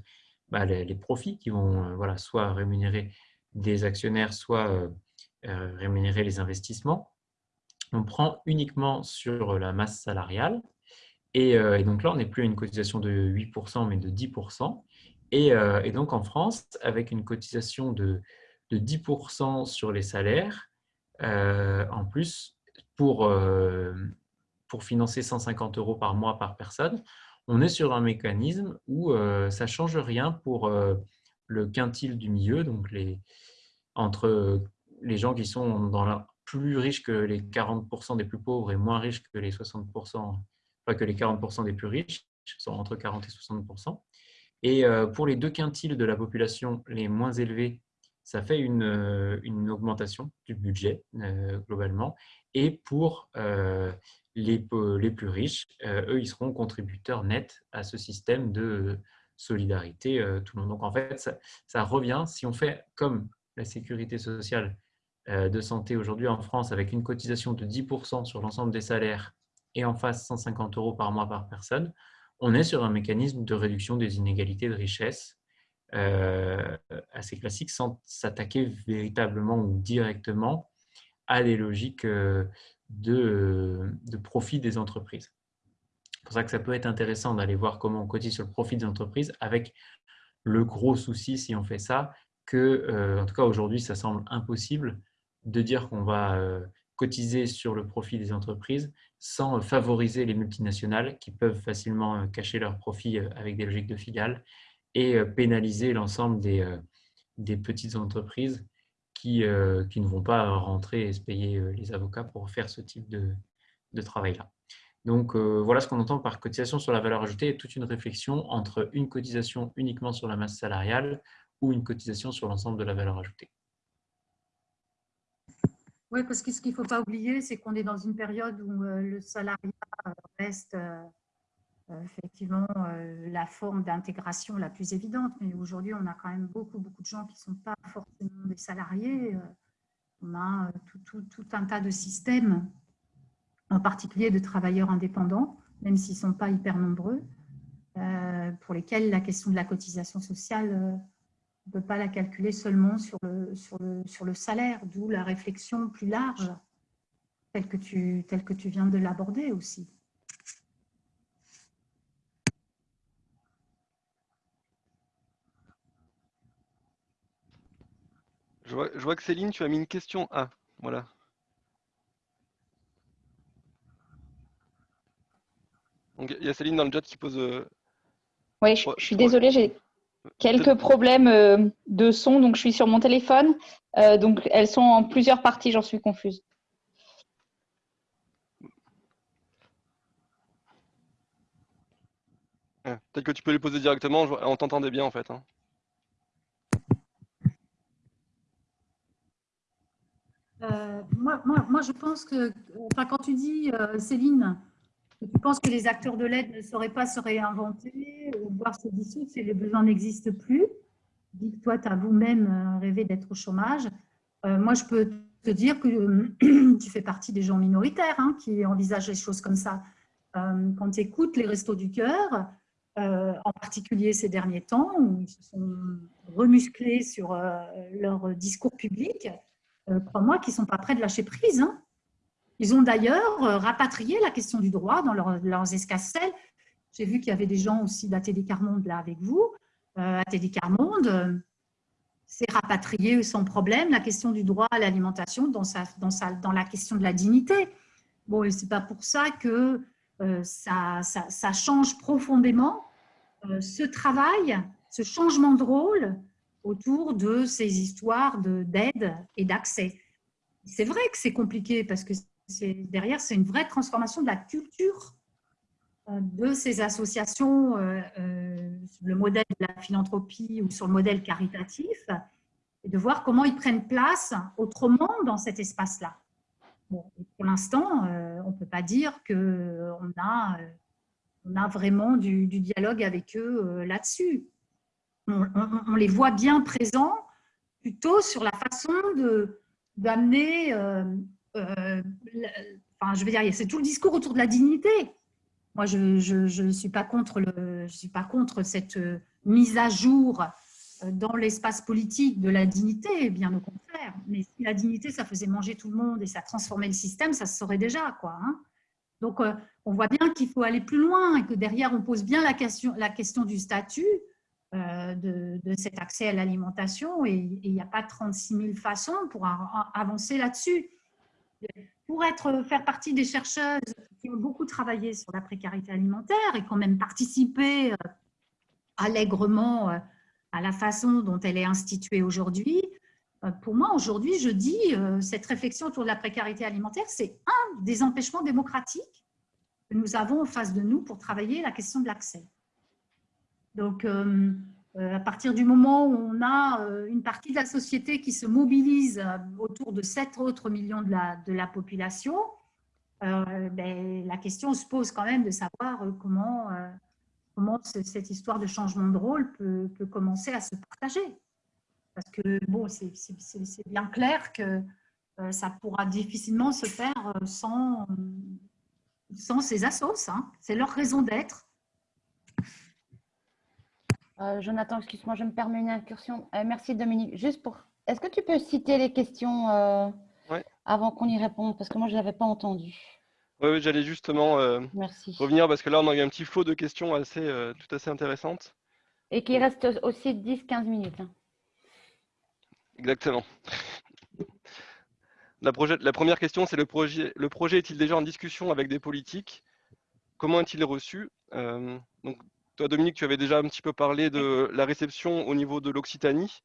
bah, les, profits qui vont euh, voilà, soit rémunérer des actionnaires, soit euh, rémunérer les investissements, on prend uniquement sur la masse salariale. Et, donc là, on n'est plus à une cotisation de 8%, mais de 10%. Et, donc en France, avec une cotisation de de 10% sur les salaires euh, en plus euh, pour financer 150 euros par mois par personne. On est sur un mécanisme où euh, ça ne change rien pour le quintile du milieu, donc les, entre les gens qui sont dans la, plus riches que les 40% des plus pauvres et moins riches que les 60%, pas que les 40% des plus riches, sont entre 40 et 60%. Et pour les deux quintiles de la population les moins élevés, ça fait une, euh, une augmentation du budget euh, globalement. Et pour euh, les, plus riches, eux, ils seront contributeurs nets à ce système de solidarité tout le monde. Donc en fait, ça, revient, si on fait comme la sécurité sociale de santé aujourd'hui en France avec une cotisation de 10% sur l'ensemble des salaires et en face 150 euros par mois par personne, on est sur un mécanisme de réduction des inégalités de richesse assez classique sans s'attaquer véritablement ou directement à des logiques euh, de, de profit des entreprises. C'est pour ça que ça peut être intéressant d'aller voir comment on cotise sur le profit des entreprises avec le gros souci, si on fait ça, que, euh, en tout cas aujourd'hui, ça semble impossible de dire qu'on va cotiser sur le profit des entreprises sans favoriser les multinationales qui peuvent facilement cacher leurs profits avec des logiques de filiales et euh, pénaliser l'ensemble des, euh, des, petites entreprises qui, euh, qui, ne vont pas rentrer et se payer les avocats pour faire ce type de, de travail-là. Donc, voilà ce qu'on entend par cotisation sur la valeur ajoutée et toute une réflexion entre une cotisation uniquement sur la masse salariale ou une cotisation sur l'ensemble de la valeur ajoutée. Oui, parce que ce qu'il ne faut pas oublier, c'est qu'on est dans une période où le salariat reste effectivement euh, la forme d'intégration la plus évidente, mais aujourd'hui, on a quand même beaucoup, beaucoup de gens qui ne sont pas forcément des salariés. Euh, on a tout, tout, un tas de systèmes, en particulier de travailleurs indépendants, même s'ils ne sont pas hyper nombreux, pour lesquels la question de la cotisation sociale, on ne peut pas la calculer seulement sur le, sur le, sur le salaire, d'où la réflexion plus large, telle que tu, telle que tu viens de l'aborder aussi. Je vois que Céline, tu as mis une question A. Voilà. Donc, il y a Céline dans le chat qui pose. Euh, oui, je, suis désolée, j'ai quelques problèmes euh, de son, donc je suis sur mon téléphone. Euh, donc, elles sont en plusieurs parties, j'en suis confuse. Ah, peut-être que tu peux les poser directement, on t'entendait bien en fait. Hein. Euh, moi, moi, je pense que, enfin, quand tu dis, euh, Céline, que tu penses que les acteurs de l'aide ne sauraient pas se réinventer ou voir se dissoudre si les besoins n'existent plus, dis que toi, tu as vous-même euh, rêvé d'être au chômage. moi, je peux te dire que tu fais partie des gens minoritaires hein, qui envisagent les choses comme ça. quand tu écoutes les restos du cœur, en particulier ces derniers temps, où ils se sont remusclés sur leur discours public, euh, crois-moi, qui ne sont pas prêts de lâcher prise. Hein. Ils ont d'ailleurs euh, rapatrié la question du droit dans leurs escasses. J'ai vu qu'il y avait des gens aussi d'ATD Carmonde là avec vous. Euh, ATD Carmonde euh, s'est rapatrié sans problème la question du droit à l'alimentation dans, dans, dans la question de la dignité. Bon, ce n'est pas pour ça que ça, ça, ça, change profondément ce travail, ce changement de rôle autour de ces histoires d'aide et d'accès. C'est vrai que c'est compliqué parce que derrière, c'est une vraie transformation de la culture euh, de ces associations, euh, euh, le modèle de la philanthropie ou sur le modèle caritatif, et de voir comment ils prennent place autrement dans cet espace-là. Pour l'instant, on ne peut pas dire qu'on a, vraiment du dialogue avec eux là-dessus on, les voit bien présents plutôt sur la façon d'amener, euh, euh, enfin je veux dire, c'est tout le discours autour de la dignité. Moi, je ne suis, pas contre suis pas contre cette euh, mise à jour dans l'espace politique de la dignité, bien au contraire. Mais si la dignité, ça faisait manger tout le monde et ça transformait le système, ça se saurait déjà. Quoi, hein. Donc, on voit bien qu'il faut aller plus loin et que derrière, on pose bien la question, la question du statut euh, de, cet accès à l'alimentation et il n'y a pas 36 000 façons pour avancer là-dessus. Pour être, faire partie des chercheuses qui ont beaucoup travaillé sur la précarité alimentaire et quand même participé euh, allègrement euh, à la façon dont elle est instituée aujourd'hui, pour moi, aujourd'hui, je dis, cette réflexion autour de la précarité alimentaire, c'est un des empêchements démocratiques que nous avons en face de nous pour travailler la question de l'accès. Donc, euh, euh, à partir du moment où on a euh, une partie de la société qui se mobilise autour de 7 autres millions de la, de la population, ben, la question se pose quand même de savoir comment, comment cette histoire de changement de rôle peut, peut commencer à se partager. Parce que bon, c'est bien clair que ça pourra difficilement se faire sans, sans ces assos. Hein. C'est leur raison d'être. Euh, Jonathan, excuse-moi, je me permets une incursion. Euh, merci Dominique. Juste pour, est-ce que tu peux citer les questions euh, avant qu'on y réponde? Parce que moi, je ne l'avais pas entendu. Oui, j'allais justement revenir parce que là, on a eu un petit flot de questions assez, tout assez intéressantes. Et qui reste aussi 10-15 minutes. Hein. Exactement. La, la, première question, c'est le projet, le projet est-il déjà en discussion avec des politiques? Comment est-il reçu? Donc, toi, Dominique, tu avais déjà un petit peu parlé de la réception au niveau de l'Occitanie.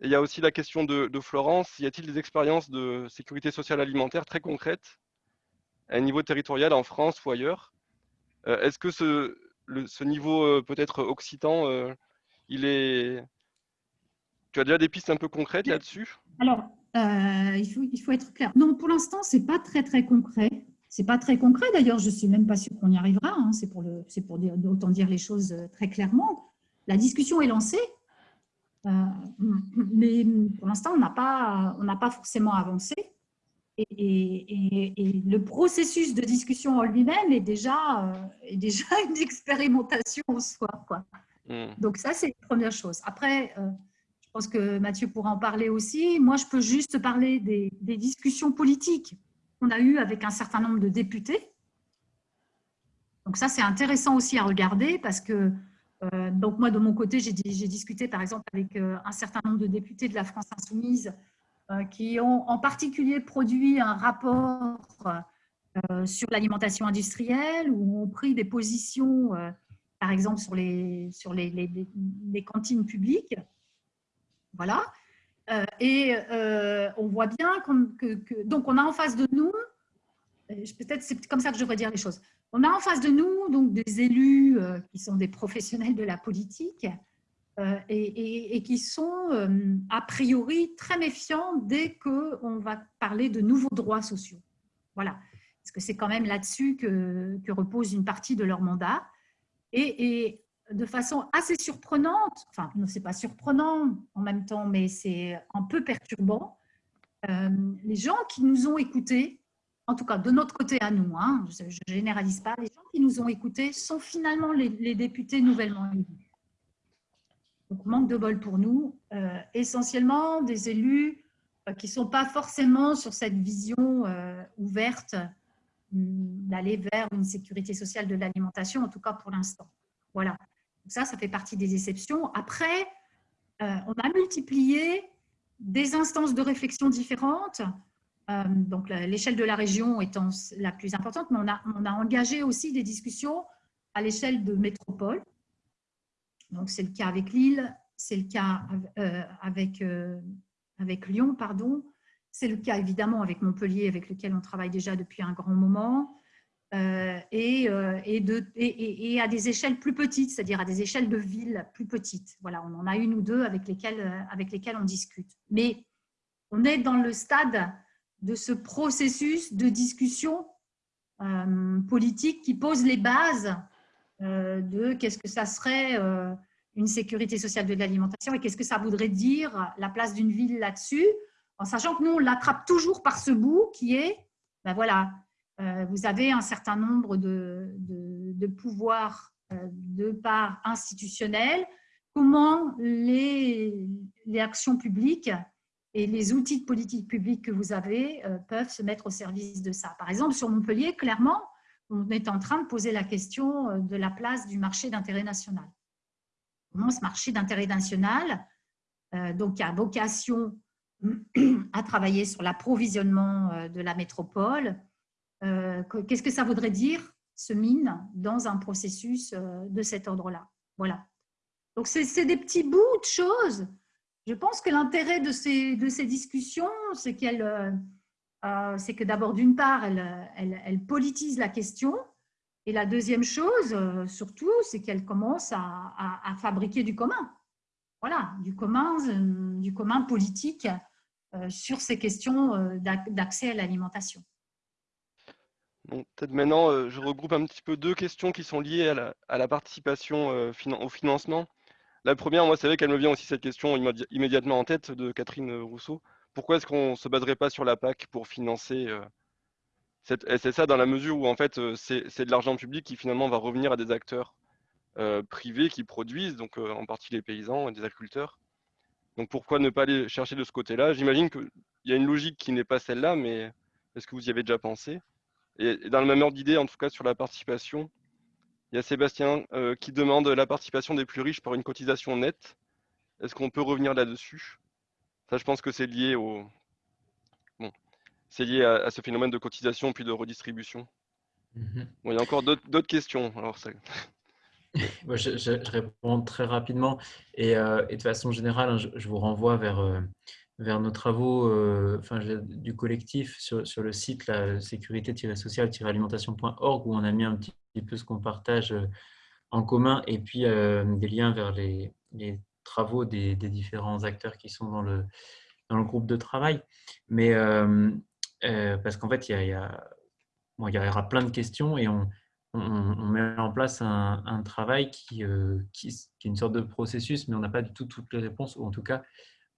il y a aussi la question de, Florence. Y a-t-il des expériences de sécurité sociale alimentaire très concrètes à un niveau territorial en France ou ailleurs? Euh, Est-ce que ce, niveau euh, peut-être occitan, euh, il est... Tu as déjà des pistes un peu concrètes là-dessus? Alors, il, faut, il faut être clair. Non, pour l'instant, ce n'est pas très, très concret. C'est pas très concret d'ailleurs, je suis même pas sûre qu'on y arrivera. Hein. C'est pour, le, pour dire, autant dire les choses euh, très clairement. La discussion est lancée, euh, mais pour l'instant, on n'a pas, on pas forcément avancé. Et, le processus de discussion en lui-même est déjà, euh, est déjà une expérimentation en soi. Quoi. Hmm. Donc ça, c'est la première chose. Après, je pense que Mathieu pourra en parler aussi. Moi, je peux juste parler des, des discussions politiques qu'on a eu avec un certain nombre de députés. Donc ça, c'est intéressant aussi à regarder parce que, euh, donc moi, de mon côté, j'ai discuté par exemple avec euh, un certain nombre de députés de la France Insoumise euh, qui ont en particulier produit un rapport sur l'alimentation industrielle où ont pris des positions, par exemple, sur les, sur les, les cantines publiques. Voilà. Euh, et euh, on voit bien que, donc on a en face de nous, peut-être c'est comme ça que je devrais dire les choses, On a en face de nous donc des élus qui sont des professionnels de la politique et, qui sont a priori très méfiants dès qu'on va parler de nouveaux droits sociaux. Voilà, parce que c'est quand même là-dessus que, repose une partie de leur mandat. De façon assez surprenante, enfin, non, c'est pas surprenant en même temps, mais c'est un peu perturbant, euh, les gens qui nous ont écoutés, en tout cas de notre côté à nous, hein, je ne généralise pas, les gens qui nous ont écoutés sont finalement les, députés nouvellement élus. Donc, manque de bol pour nous, euh, essentiellement des élus euh, qui ne sont pas forcément sur cette vision ouverte hum, d'aller vers une sécurité sociale de l'alimentation, en tout cas pour l'instant. Voilà. Ça, ça fait partie des exceptions. Après, on a multiplié des instances de réflexion différentes, euh, donc l'échelle de la région étant la plus importante, mais on a, engagé aussi des discussions à l'échelle de métropole. Donc c'est le cas avec Lille, c'est le cas euh, avec, euh, avec Lyon, pardon. C'est le cas évidemment avec Montpellier, avec lequel on travaille déjà depuis un grand moment. Euh, et, euh, et, à des échelles plus petites, c'est-à-dire à des échelles de villes plus petites. Voilà, on en a une ou deux avec lesquelles, euh, avec lesquelles on discute. Mais on est dans le stade de ce processus de discussion politique qui pose les bases de qu'est-ce que ça serait une sécurité sociale de l'alimentation et qu'est-ce que ça voudrait dire la place d'une ville là-dessus, en sachant que nous, on l'attrape toujours par ce bout qui est, ben voilà, vous avez un certain nombre de, pouvoirs euh, de part institutionnels. Comment les, actions publiques et les outils de politique publique que vous avez euh, peuvent se mettre au service de ça? Par exemple, sur Montpellier, clairement, on est en train de poser la question de la place du marché d'intérêt national. Comment ce marché d'intérêt national, donc qui a vocation à travailler sur l'approvisionnement de la métropole, euh, qu'est-ce que ça voudrait dire, ce mine, dans un processus euh, de cet ordre-là? Voilà. Donc, c'est des petits bouts de choses. Je pense que l'intérêt de ces, discussions, c'est qu'elle, euh, que d'abord, d'une part, elle, elle, politise la question. Et la deuxième chose, surtout, c'est qu'elle commence à, à, fabriquer du commun. Voilà, du commun, du commun politique sur ces questions d'accès à l'alimentation. Peut-être maintenant, euh, je regroupe un petit peu deux questions qui sont liées à la, participation euh, au financement. La première, moi, c'est vrai qu'elle me vient aussi cette question immédiatement en tête de Catherine Rousseau. Pourquoi est-ce qu'on ne se baserait pas sur la PAC pour financer euh, cette SSA dans la mesure où en fait c'est de l'argent public qui finalement va revenir à des acteurs privés qui produisent, donc en partie les paysans et des agriculteurs. Donc pourquoi ne pas aller chercher de ce côté-là? J'imagine qu'il y a une logique qui n'est pas celle-là, mais est-ce que vous y avez déjà pensé? Et dans le même ordre d'idée, en tout cas sur la participation, il y a Sébastien euh, qui demande la participation des plus riches par une cotisation nette. Est-ce qu'on peut revenir là-dessus? Ça, je pense que c'est lié au, bon, c'est lié à, ce phénomène de cotisation puis de redistribution. Mhm. il y a encore d'autres questions. Alors, je, réponds très rapidement et, euh, et de façon générale, hein, je, vous renvoie vers euh, vers nos travaux euh, enfin, du collectif sur, sur, le site sécurité-sociale-alimentation.org où on a mis un petit, peu ce qu'on partage euh, en commun et puis euh, des liens vers les, les travaux des, des, différents acteurs qui sont dans le, dans le groupe de travail. Mais parce qu'en fait, il y, a, bon, il y aura plein de questions et on, on, met en place un, un travail qui, qui, qui, est une sorte de processus, mais on n'a pas du tout toutes les réponses, ou en tout cas,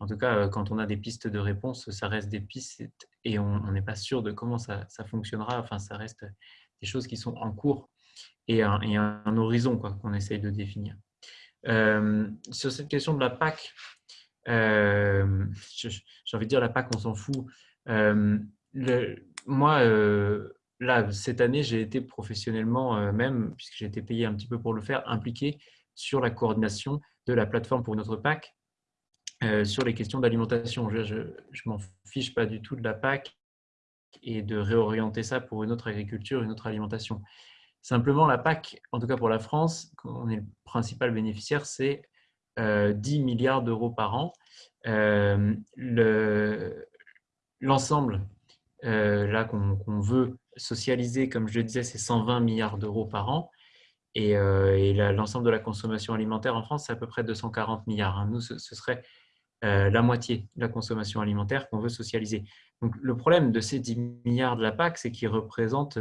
en tout cas, euh, quand on a des pistes de réponse, ça reste des pistes et on n'est pas sûr de comment ça, fonctionnera. Enfin, ça reste des choses qui sont en cours et un, horizon qu'on essaye de définir. Euh, sur cette question de la PAC, euh, j'ai envie de dire la PAC, on s'en fout. moi, là, cette année, j'ai été professionnellement, même, puisque j'ai été payé un petit peu pour le faire, impliqué sur la coordination de la plateforme pour notre PAC euh, sur les questions d'alimentation. Je ne m'en fiche pas du tout de la PAC et de réorienter ça pour une autre agriculture, une autre alimentation. Simplement, la PAC, en tout cas pour la France, on est le principal bénéficiaire, c'est 10 euh, milliards d'euros par an. Euh, l'ensemble là qu'on veut socialiser, comme je le disais, c'est 120 milliards d'euros par an. Et, et l'ensemble de la consommation alimentaire en France, c'est à peu près 240 milliards. Hein. Nous, ce, serait la moitié de la consommation alimentaire qu'on veut socialiser. Donc, le problème de ces 10 milliards de la PAC, c'est qu'ils représentent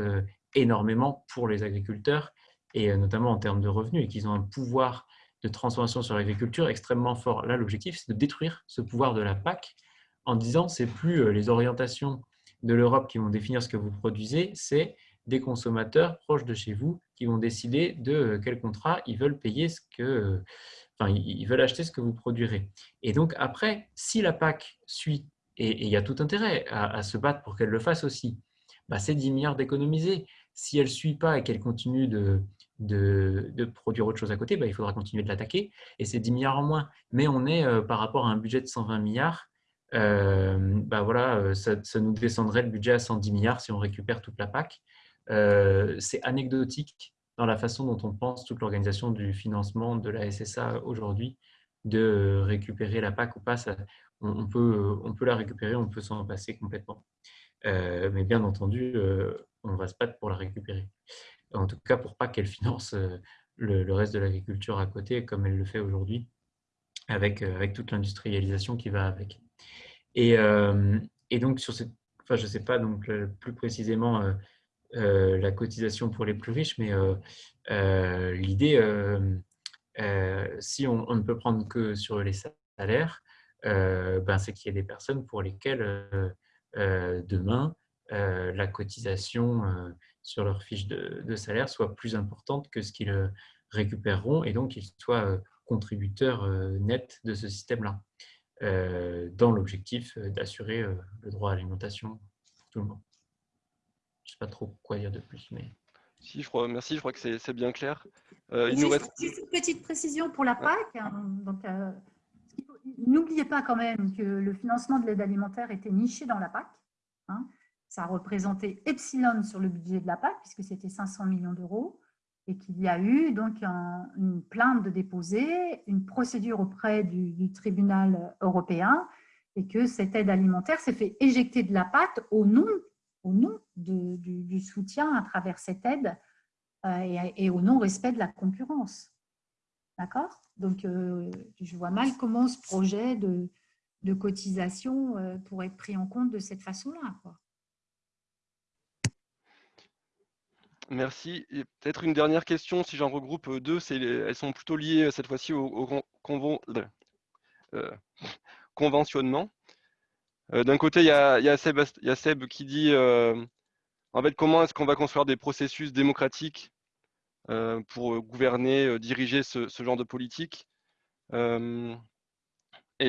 énormément pour les agriculteurs, et notamment en termes de revenus, et qu'ils ont un pouvoir de transformation sur l'agriculture extrêmement fort. Là, l'objectif, c'est de détruire ce pouvoir de la PAC en disant c'est plus euh, les orientations de l'Europe qui vont définir ce que vous produisez, c'est des consommateurs proches de chez vous qui vont décider de euh, quel contrat ils veulent payer ce que, euh, ils veulent acheter ce que vous produirez. Et donc après, si la PAC suit, et il y a tout intérêt à, se battre pour qu'elle le fasse aussi, bah, c'est 10 milliards d'économiser. Si elle ne suit pas et qu'elle continue de, de, produire autre chose à côté, bah, il faudra continuer de l'attaquer. Et c'est 10 milliards en moins. Mais on est, euh, par rapport à un budget de 120 milliards, euh, bah voilà, euh, ça, nous descendrait le budget à 110 milliards si on récupère toute la PAC. c'est anecdotique dans la façon dont on pense toute l'organisation du financement de la SSA aujourd'hui, de récupérer la PAC ou pas. on, peut, on peut la récupérer, on peut s'en passer complètement. mais bien entendu, on va se battre pour la récupérer en tout cas pour pas qu'elle finance euh, le, reste de l'agriculture à côté, comme elle le fait aujourd'hui, avec, euh, avec toute l'industrialisation qui va avec. Et, euh, et, donc, sur cette, enfin, je ne sais pas donc, plus précisément la cotisation pour les plus riches, mais l'idée, si on, ne peut prendre que sur les salaires, ben, c'est qu'il y a des personnes pour lesquelles demain, la cotisation sur leur fiche de, salaire soit plus importante que ce qu'ils euh, récupéreront et donc qu'ils soient euh, contributeurs euh, nets de ce système-là, dans l'objectif d'assurer le droit à l'alimentation pour tout le monde. Je ne sais pas trop quoi dire de plus, mais... Si, je crois, merci, je crois que c'est bien clair. il nous reste... Juste une petite précision pour la PAC. Hein, n'oubliez pas quand même que le financement de l'aide alimentaire était niché dans la PAC. Hein ça a représenté epsilon sur le budget de la PAC, puisque c'était 500 millions d'euros, et qu'il y a eu donc une plainte de déposer, une procédure auprès du, tribunal européen, et que cette aide alimentaire s'est fait éjecter de la PAC au nom, au nom du, soutien à travers cette aide euh, et, au non-respect de la concurrence. D'accord? Donc, euh, je vois mal comment ce projet de, cotisation euh, pourrait être pris en compte de cette façon-là. Merci. peut-être une dernière question, si j'en regroupe deux, elles sont plutôt liées cette fois-ci au, conventionnement. D'un côté, il y, a, Seb, qui dit fait, comment est-ce qu'on va construire des processus démocratiques pour gouverner, diriger ce, genre de politique Et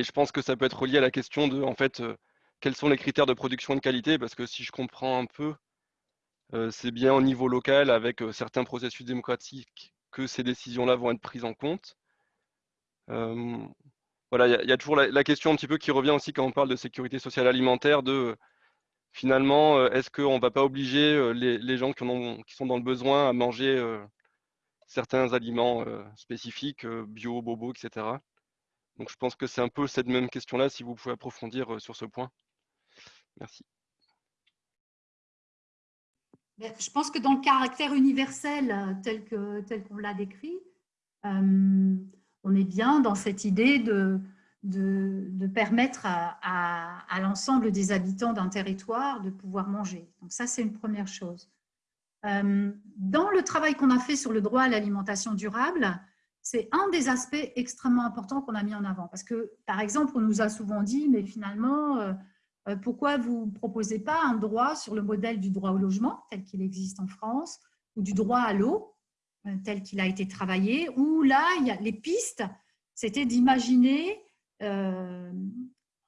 je pense que ça peut être relié à la question de en fait, quels sont les critères de production de qualité, parce que si je comprends un peu, euh, c'est bien au niveau local, avec euh, certains processus démocratiques, que ces décisions-là vont être prises en compte. Euh, voilà, il y, a toujours la, question un petit peu qui revient aussi quand on parle de sécurité sociale alimentaire, de finalement, est-ce qu'on ne va pas obliger les, gens qui, sont dans le besoin à manger certains aliments spécifiques, bio, bobo, etc. Donc je pense que c'est un peu cette même question-là, si vous pouvez approfondir sur ce point. Merci. Je pense que dans le caractère universel euh, tel qu'on tel qu'on l'a décrit, euh, on est bien dans cette idée de, permettre à, l'ensemble des habitants d'un territoire de pouvoir manger. Donc ça, c'est une première chose. Euh, dans le travail qu'on a fait sur le droit à l'alimentation durable, c'est un des aspects extrêmement importants qu'on a mis en avant. Parce que, par exemple, on nous a souvent dit, mais finalement, euh, pourquoi vous ne proposez pas un droit sur le modèle du droit au logement, tel qu'il existe en France, ou du droit à l'eau, euh, tel qu'il a été travaillé, où là, il y a les pistes, c'était d'imaginer, euh,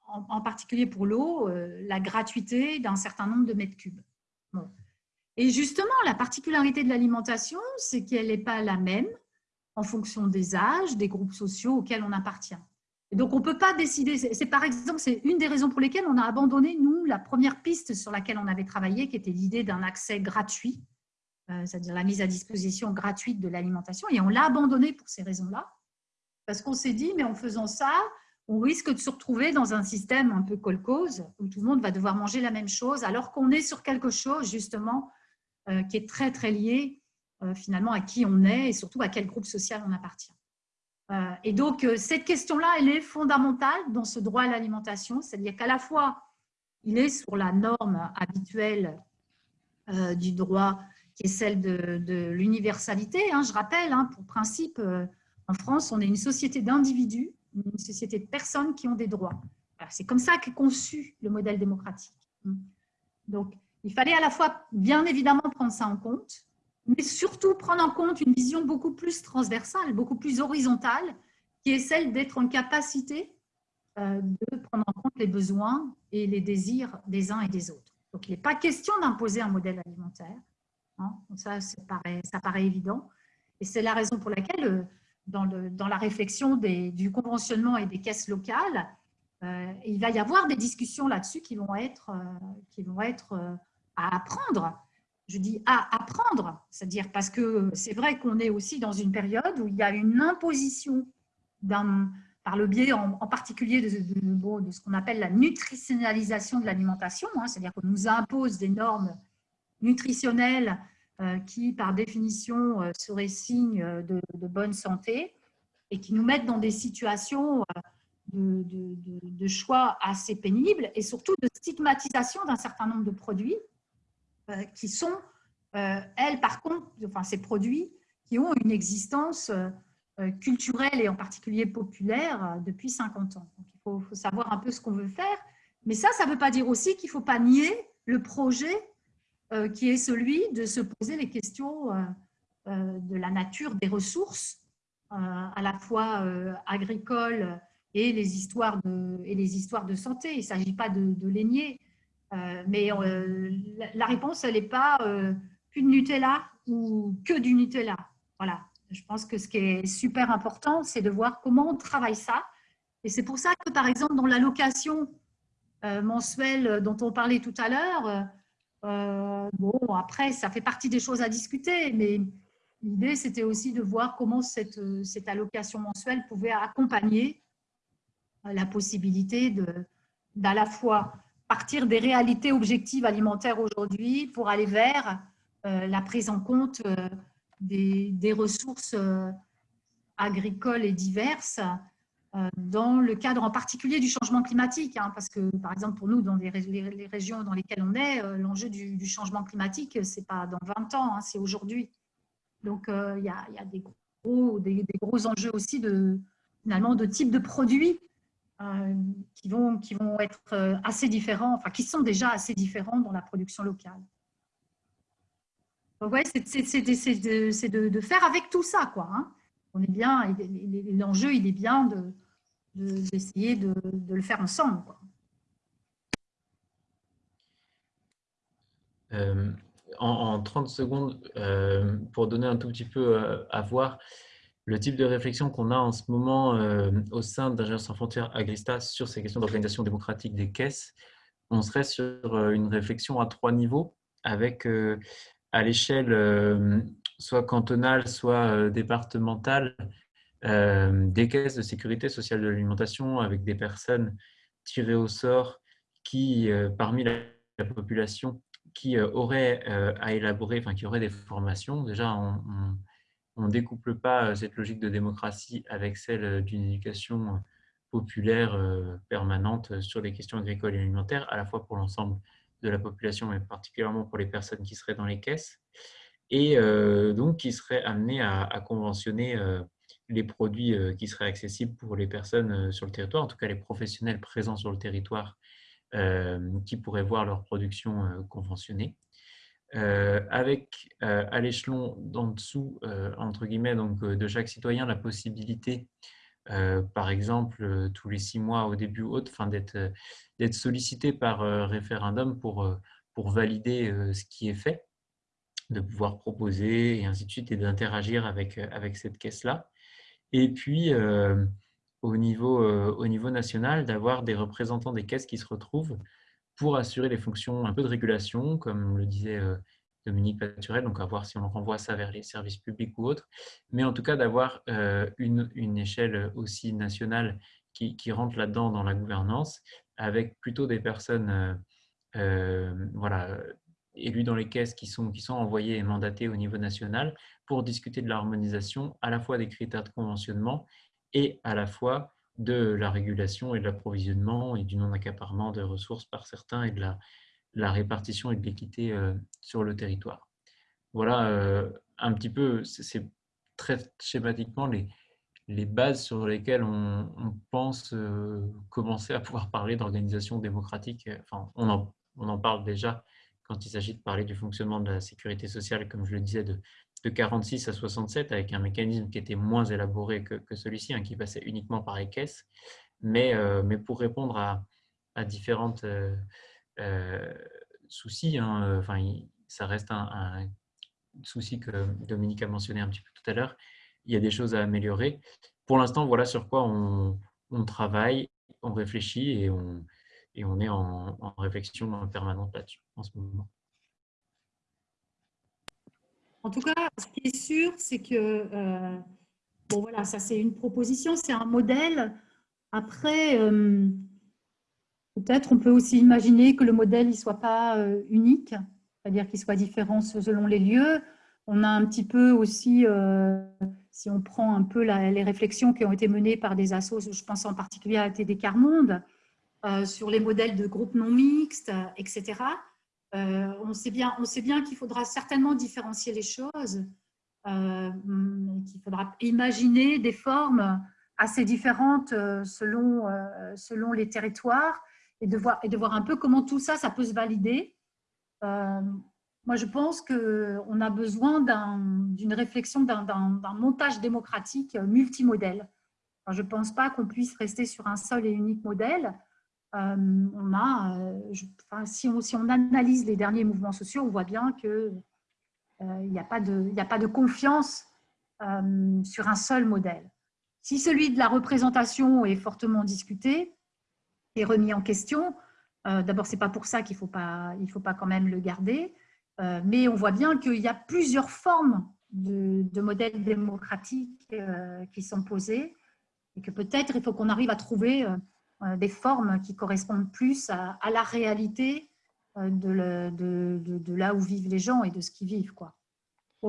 en, particulier pour l'eau, la gratuité d'un certain nombre de mètres cubes. Et justement, la particularité de l'alimentation, c'est qu'elle n'est pas la même en fonction des âges, des groupes sociaux auxquels on appartient donc, on ne peut pas décider. C'est par exemple, c'est une des raisons pour lesquelles on a abandonné, nous, la première piste sur laquelle on avait travaillé, qui était l'idée d'un accès gratuit, euh, c'est-à-dire la mise à disposition gratuite de l'alimentation. Et on l'a abandonné pour ces raisons-là, parce qu'on s'est dit, mais en faisant ça, on risque de se retrouver dans un système un peu colcose où tout le monde va devoir manger la même chose alors qu'on est sur quelque chose justement euh, qui est très très lié euh, finalement à qui on est et surtout à quel groupe social on appartient. Euh, et donc cette question-là, elle est fondamentale dans ce droit à l'alimentation, c'est-à-dire qu'à la fois il est sur la norme habituelle du droit qui est celle de, l'universalité. Hein, je rappelle, hein, pour principe, en France, on est une société d'individus une société de personnes qui ont des droits. C'est comme ça qu'est conçu le modèle démocratique. Donc, il fallait à la fois, bien évidemment, prendre ça en compte, mais surtout prendre en compte une vision beaucoup plus transversale, beaucoup plus horizontale, qui est celle d'être en capacité euh, de prendre en compte les besoins et les désirs des uns et des autres. Donc, il n'est pas question d'imposer un modèle alimentaire. Hein. ça, ça paraît, évident. Et c'est la raison pour laquelle euh, dans, la réflexion du conventionnement et des caisses locales, euh, il va y avoir des discussions là-dessus qui vont être, euh, à apprendre. Je dis à apprendre, c'est-à-dire parce que c'est vrai qu'on est aussi dans une période où il y a une imposition par le biais en, particulier de ce qu'on appelle la nutritionnalisation de l'alimentation, hein, c'est-à-dire qu'on nous impose des normes nutritionnelles euh, qui, par définition, euh, seraient signes de, bonne santé et qui nous mettent dans des situations euh, de, choix assez pénibles et surtout de stigmatisation d'un certain nombre de produits qui sont, elles, par contre, enfin, ces produits qui ont une existence culturelle et en particulier populaire depuis 50 ans. il faut, faut savoir un peu ce qu'on veut faire. Mais ça, ça ne veut pas dire aussi qu'il ne faut pas nier le projet euh, qui est celui de se poser les questions euh, euh, de la nature des ressources, à la fois agricoles et les histoires de, et les histoires de santé. Il ne s'agit pas de, les nier, mais la réponse, elle n'est pas plus de Nutella ou que du Nutella. Voilà. Je pense que ce qui est super important, c'est de voir comment on travaille ça. Et c'est pour ça que, par exemple, dans l'allocation mensuelle dont on parlait tout à l'heure, euh, bon, après, ça fait partie des choses à discuter, mais l'idée, c'était aussi de voir comment cette, allocation mensuelle pouvait accompagner la possibilité d'à la fois partir des réalités objectives alimentaires aujourd'hui pour aller vers euh, la prise en compte euh, des, ressources agricoles et diverses dans le cadre en particulier du changement climatique, hein, parce que par exemple pour nous, dans les, régions dans lesquelles on est, euh, l'enjeu du, changement climatique, ce n'est pas dans 20 ans, hein, c'est aujourd'hui. Donc euh, il y, a, des, gros, des, gros enjeux aussi de, finalement, de type de produits qui, vont, qui vont être assez différents, enfin qui sont déjà assez différents dans la production locale. Donc ouais, c'est de, de, faire avec tout ça, quoi. Hein. On est bien, l'enjeu, il est bien de, d'essayer de, le faire ensemble. Euh, en, 30 secondes, euh, pour donner un tout petit peu euh, à voir le type de réflexion qu'on a en ce moment au sein d'Ingénieurs sans frontières Agrista sur ces questions d'organisation démocratique des caisses, on serait sur une réflexion à trois niveaux avec à l'échelle soit cantonale, soit départementale, des caisses de sécurité sociale de l'alimentation avec des personnes tirées au sort qui, euh, parmi la, population, qui euh, auraient à élaborer, enfin qui auraient des formations. Déjà, on ne découple pas cette logique de démocratie avec celle d'une éducation populaire permanente sur les questions agricoles et alimentaires, à la fois pour l'ensemble de la population, mais particulièrement pour les personnes qui seraient dans les caisses, et donc qui seraient amenées à conventionner les produits euh, qui seraient accessibles pour les personnes euh, sur le territoire, en tout cas les professionnels présents sur le territoire euh, qui pourraient voir leur production conventionnée. avec à l'échelon d'en dessous, entre guillemets, donc, de chaque citoyen, la possibilité, par exemple, tous les six mois au début ou autre, d'être sollicité par référendum pour, valider ce qui est fait, de pouvoir proposer et ainsi de suite, et d'interagir avec cette caisse-là. Et puis, euh, au, niveau, euh, au niveau national, d'avoir des représentants des caisses qui se retrouvent pour assurer les fonctions un peu de régulation, comme le disait euh, Dominique Paturel, donc à voir si on renvoie ça vers les services publics ou autres, mais en tout cas d'avoir une, échelle aussi nationale qui, rentrent là-dedans dans la gouvernance, avec plutôt des personnes voilà, élues dans les caisses qui sont envoyées et mandatées au niveau national pour discuter de l'harmonisation à la fois des critères de conventionnement et à la fois de la régulation et de l'approvisionnement et du non-accaparement de ressources par certains et de la, la répartition et de l'équité euh, sur le territoire. Voilà euh, un petit peu, c'est très schématiquement les, les bases sur lesquelles on, pense euh, commencer à pouvoir parler d'organisation démocratique. Enfin, on en, on en parle déjà quand il s'agit de parler du fonctionnement de la sécurité sociale, comme je le disais, de, de 46 à 67, avec un mécanisme qui était moins élaboré que, que celui-ci, hein, qui passait uniquement par les caisses. Mais, mais pour répondre à, à différentes euh, souci. Hein, euh, enfin, ça reste un, souci que Dominique a mentionné un petit peu tout à l'heure. Il y a des choses à améliorer. Pour l'instant, voilà sur quoi on, travaille, on réfléchit et on, et on est en, réflexion permanente là-dessus en ce moment. En tout cas, ce qui est sûr, c'est que, euh, bon voilà, ça c'est une proposition, c'est un modèle. Après, Peut-être on peut aussi imaginer que le modèle ne soit pas euh, unique, c'est-à-dire qu'il soit différent selon les lieux. On a un petit peu aussi, euh, si on prend un peu les réflexions qui ont été menées par des assos, je pense en particulier à TD Carmonde, euh, sur les modèles de groupes non mixtes, etc. on sait bien, on sait bien qu'il faudra certainement différencier les choses, qu'il faudra imaginer des formes assez différentes selon, selon les territoires et de, voir, un peu comment tout ça, ça peut se valider. Euh, moi, je pense qu'on a besoin d'une réflexion, d'un montage démocratique multimodèle. je ne pense pas qu'on puisse rester sur un seul et unique modèle. Euh, euh, on, si, on, analyse les derniers mouvements sociaux, on voit bien qu'il n'y a, pas de, confiance sur un seul modèle. Si celui de la représentation est fortement discuté, remis en question. Euh, D'abord, c'est pas pour ça qu'il faut pas, faut pas quand même le garder, euh, mais on voit bien qu'il y a plusieurs formes de, modèles démocratiques euh, qui sont posées et que peut-être il faut qu'on arrive à trouver euh, des formes qui correspondent plus à, la réalité de, de, là où vivent les gens et de ce qu'ils vivent. Quoi.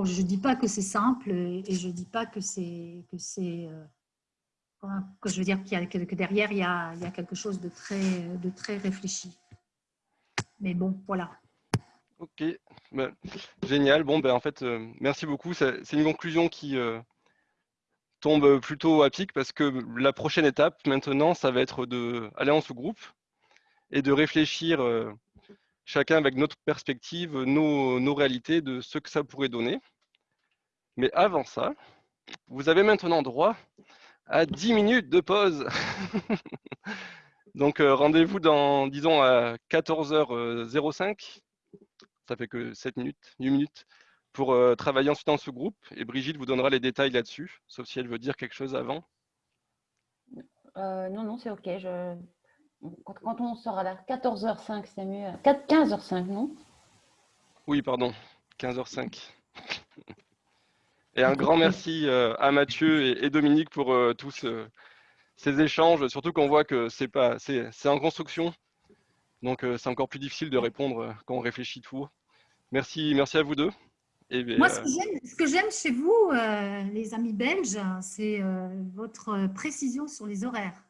Je ne dis pas que c'est simple et je ne dis pas que c'est que je veux dire que derrière, il y, a, il y a, quelque chose de très, de très réfléchi. Mais bon, voilà. Ok, ben, génial. Bon, ben, en fait, euh, merci beaucoup. C'est une conclusion qui euh, tombe plutôt à pic parce que la prochaine étape, maintenant, ça va être d'aller en sous-groupe et de réfléchir euh, chacun avec notre perspective, nos, nos réalités de ce que ça pourrait donner. Mais avant ça, vous avez maintenant droit à 10 minutes de pause. Donc euh, rendez-vous dans, disons, à 14h05. Ça fait que 7 minutes, 8 minutes pour euh, travailler ensuite en sous-groupe. Et Brigitte vous donnera les détails là-dessus, sauf si elle veut dire quelque chose avant. Euh, non, non, c'est OK. Je... Quand, on sera là, 14h05, c'est mieux. 15h05, non? Oui, pardon, 15h05. Et un grand merci euh, à Mathieu et, Dominique pour tous ces échanges, surtout qu'on voit que c'est pas, c'est en construction, donc c'est encore plus difficile de répondre quand on réfléchit tout. Merci, merci à vous deux. Et, Moi, ce que j'aime chez vous, les amis belges, c'est votre précision sur les horaires.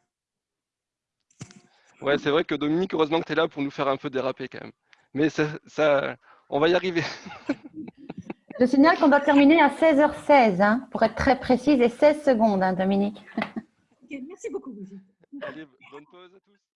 Ouais, c'est vrai que Dominique, heureusement que tu es là pour nous faire un peu déraper quand même. Mais ça, ça on va y arriver. Je signale qu'on doit terminer à 16h16, hein, pour être très précise, et 16 secondes, hein, Dominique. merci beaucoup, Allez, bonne pause à tous.